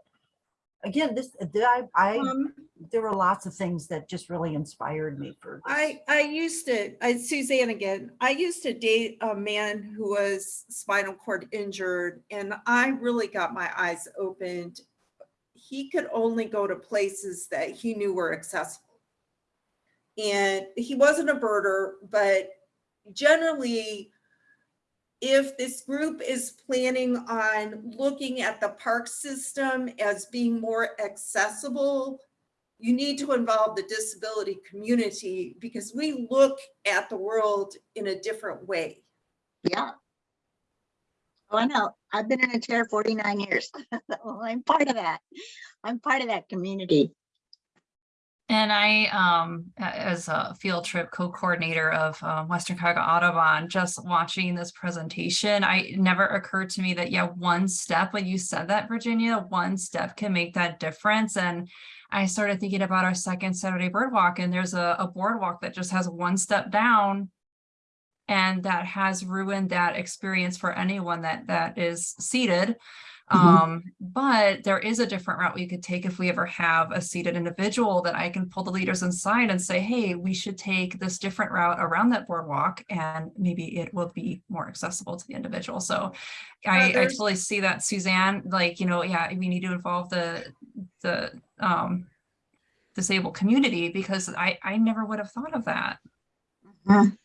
again, this, that I, I, Um, there were lots of things that just really inspired me for. this. I, I used to, I, Suzanne again, I used to date a man who was spinal cord injured and I really got my eyes opened. He could only go to places that he knew were accessible. And he wasn't a birder, but generally, if this group is planning on looking at the park system as being more accessible, you need to involve the disability community because we look at the world in a different way. Yeah. Oh, I know. I've been in a chair 49 years. So I'm part of that. I'm part of that community. And I, um, as a field trip co-coordinator of um, Western Cuyahoga Audubon, just watching this presentation, I never occurred to me that, yeah, one step, when you said that, Virginia, one step can make that difference. And I started thinking about our second Saturday bird walk and there's a, a boardwalk that just has one step down. And that has ruined that experience for anyone that, that is seated. Mhm. Um, but there is a different route we could take if we ever have a seated individual that I can pull the leaders inside and say, hey, we should take this different route around that boardwalk and maybe it will be more accessible to the individual. So I, I totally see that Suzanne, like, you know, yeah, we need to involve the, the, um, disabled community because I, I never would have thought of that. Mhm.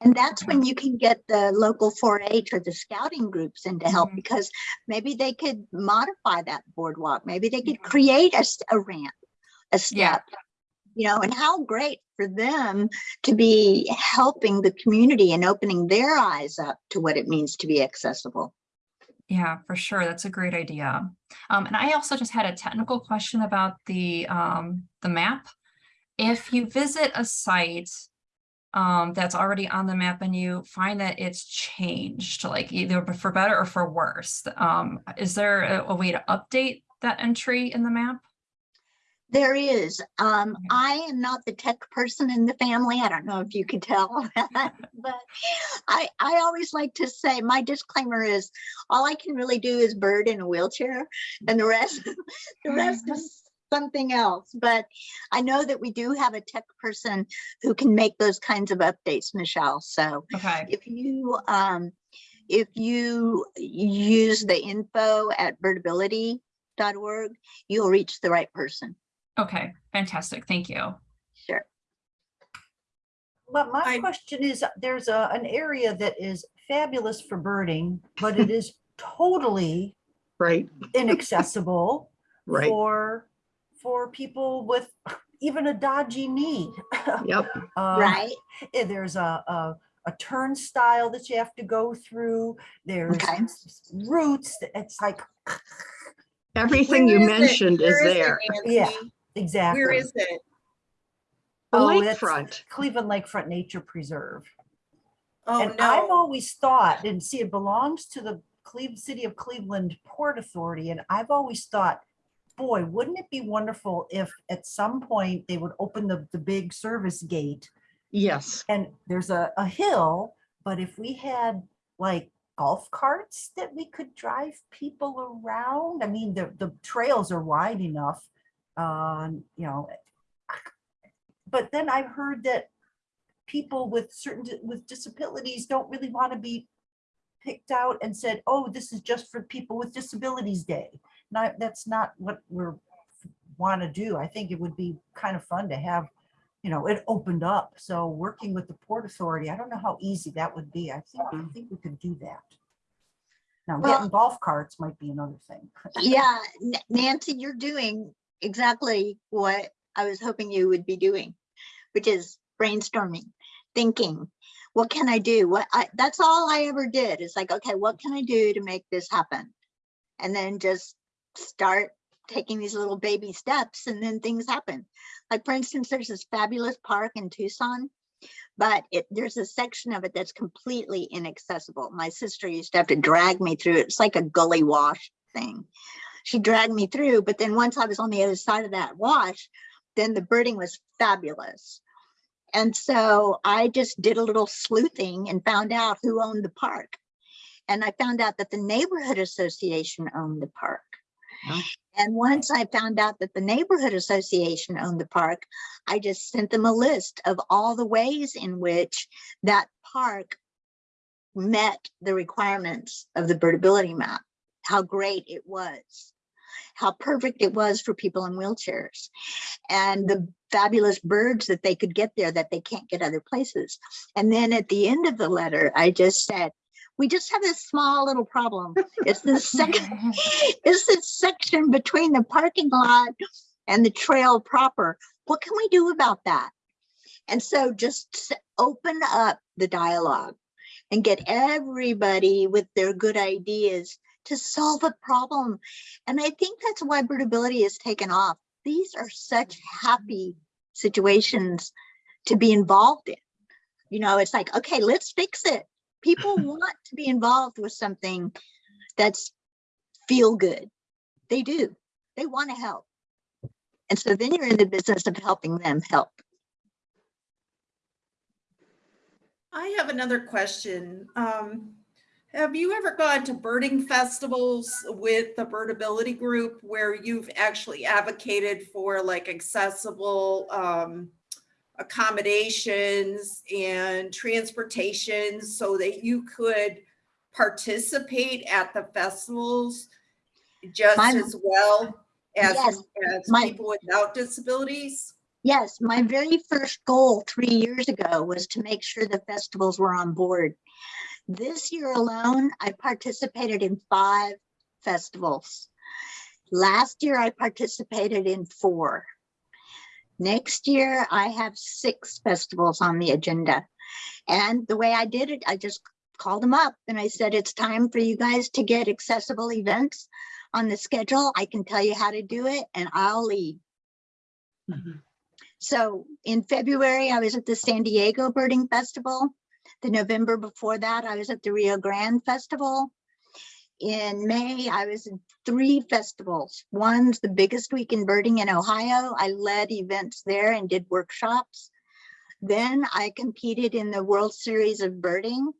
And that's when you can get the local 4-H or the scouting groups in to help Mhm. because maybe they could modify that boardwalk. Maybe they could create a ramp, a Yeah. step. You know, and how great for them to be helping the community and opening their eyes up to what it means to be accessible. Yeah, for sure. That's a great idea. Um, and I also just had a technical question about the, um, the map. If you visit a site, um, that's already on the map and you find that it's changed, like either for better or for worse, um, is there a, a way to update that entry in the map? There is, um, Okay. I am not the tech person in the family. I don't know if you could tell, but I, I always like to say, my disclaimer is, all I can really do is bird in a wheelchair and the rest, the rest is something else. But I know that we do have a tech person who can make those kinds of updates, Michelle. So Okay, if you, um, if you use the info at birdability.org, you'll reach the right person. okay, fantastic. Thank you. Sure. But my I- question is, there's a, an area that is fabulous for birding, but it is totally Right, inaccessible right. for, for people with even a dodgy knee. Yep. Uh, Right? eh, There's a, a, a turnstile that you have to go through. There's Okay. s- routes. that- It's like, Everything you Where is mentioned is Where it, there. Yeah. Exactly. Where is it? The Oh, lakefront. Cleveland Lakefront Nature Preserve. Oh, And I've always thought, and see, it belongs to the Cleve, City of Cleveland Port Authority, and I've always thought, boy, wouldn't it be wonderful if at some point they would open the, the big service gate Yes, and there's a, a hill, but if we had like golf carts that we could drive people around, I mean, the, the trails are wide enough, um, you know. But then I've heard that people with certain, with disabilities don't really want to be picked out and said, oh, this is just for people with disabilities day. Not, that's not what we're want to do. I think it would be kind of fun to have you know, it opened up. So working with the Port Authority, I don't know how easy that would be. I think, I mm-hmm. think we could do that. Now, Well- getting golf carts might be another thing. Yeah, Nancy, you're doing exactly what I was hoping you would be doing, which is brainstorming, thinking, what can I do? What I, that's all I ever did. It's like, okay, what can I do to make this happen? And then just start taking these little baby steps and then things happen. Like for instance, there's this fabulous park in Tucson, but it, there's a section of it that's completely inaccessible. My sister used to have to drag me through it. It's like a gully wash thing she dragged me through, but then once I was on the other side of that wash, then the birding was fabulous. And so I just did a little sleuthing and found out who owned the park. And I found out that the neighborhood association owned the park. Oh. And once I found out that the neighborhood association owned the park, I just sent them a list of all the ways in which that park met the requirements of the birdability map how great it was, how perfect it was for people in wheelchairs, and the fabulous birds that they could get there that they can't get other places. And then at the end of the letter, I just said, we just have this small little problem. It's this second, it's this section between the parking lot and the trail proper. What can we do about that? And so just open up the dialogue and get everybody with their good ideas to solve a problem. And I think that's why birdability is taken off. These are such happy situations to be involved in. You know, it's like, okay, let's fix it. People want to be involved with something that's feel good. They do. They want to help. And so then you're in the business of helping them help. I have another question. Um, have you ever gone to birding festivals with the birdability group where you've actually advocated for like accessible um, accommodations and transportation so that you could participate at the festivals just My- as well as, Yes, as my- people without disabilities? Yes, my very first goal three years ago was to make sure the festivals were on board. This year alone, I participated in five festivals. Last year, I participated in four. Next year, I have six festivals on the agenda. And the way I did it, I just called them up and I said, it's time for you guys to get accessible events on the schedule. I can tell you how to do it and I'll lead. Mhm. So in February, I was at the San Diego Birding Festival. The November before that, I was at the Rio Grande Festival. In May, I was in three festivals. One's the biggest week in birding in Ohio. I led events there and did workshops. Then I competed in the World Series of Birding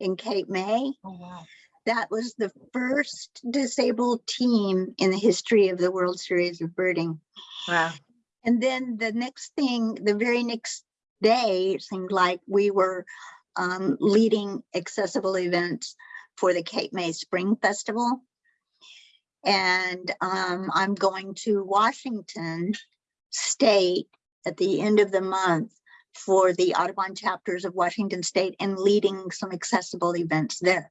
in Cape May. Oh, wow. That was the first disabled team in the history of the World Series of Birding. Wow. And then the next thing, the very next day, it seemed like we were um, leading accessible events for the Cape May Spring Festival. And um, I'm going to Washington State at the end of the month for the Audubon chapters of Washington State and leading some accessible events there.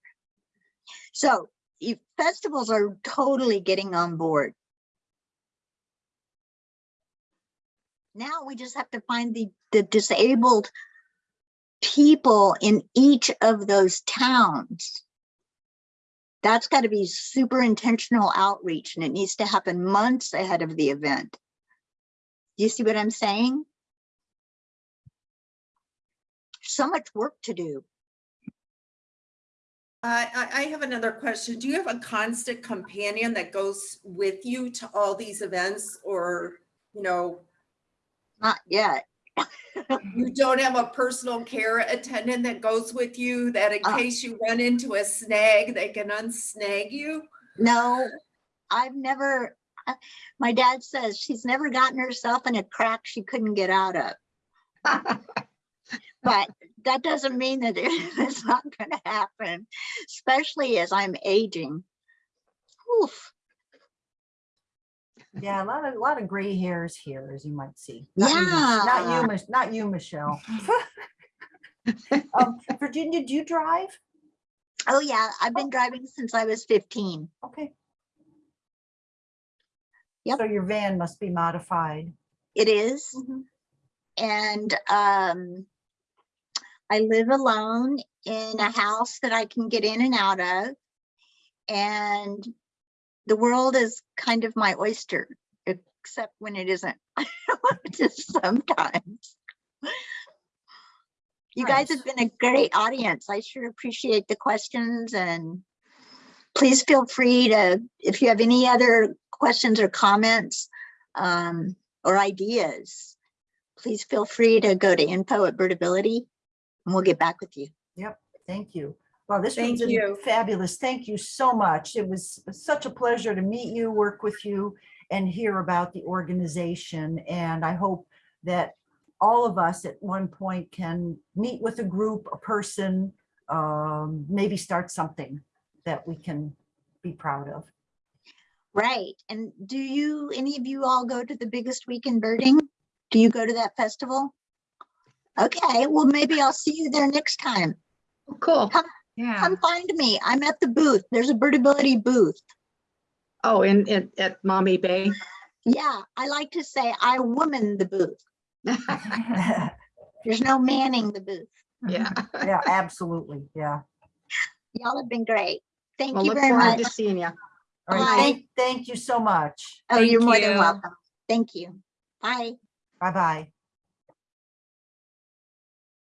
So festivals are totally getting on board. Now we just have to find the, the disabled people in each of those towns. That's got to be super intentional outreach and it needs to happen months ahead of the event. Do you see what I'm saying? So much work to do. I, I, I have another question. Do you have a constant companion that goes with you to all these events or, you know, Not yet. You don't have a personal care attendant that goes with you that in Uh. case you run into a snag, they can unsnag you? No, I've never, uh, my dad says she's never gotten herself in a crack she couldn't get out of. But that doesn't mean that it's not gonna happen, especially as I'm aging. Oof, Yeah, a lot of, a lot of gray hairs here, as you might see. Not you, Not you, Mich- not you, Michelle. Um, Virginia, do you drive? oh yeah, I've been driving since I was fifteen. Okay. Yep. So your van must be modified. It is. And um, I live alone in a house that I can get in and out of. And the world is kind of my oyster, except when it isn't. Just sometimes. You guys have been a great audience. I sure appreciate the questions and please feel free to, if you have any other questions or comments um, or ideas, please feel free to go to info at Birdability and we'll get back with you. Yep, thank you. Well, this was Thank you. fabulous. Thank you so much. It was such a pleasure to meet you, work with you, and hear about the organization. And I hope that all of us at one point can meet with a group, a person, um, maybe start something that we can be proud of. Right. And do you, any of you all go to the biggest week in birding? Do you go to that festival? Okay, well, maybe I'll see you there next time. Cool. Yeah. Come find me. I'm at the booth. There's a Birdability booth. Oh, in, in, at Maumee Bay. Yeah, I like to say I woman the booth. There's no manning the booth. Yeah. Yeah, absolutely. Yeah. Y'all have been great. Thank Well, you look very forward to much. seeing you. All Bye. Thank, thank you so much. Oh, you're Thank more than welcome. Thank you. Bye. Bye-bye.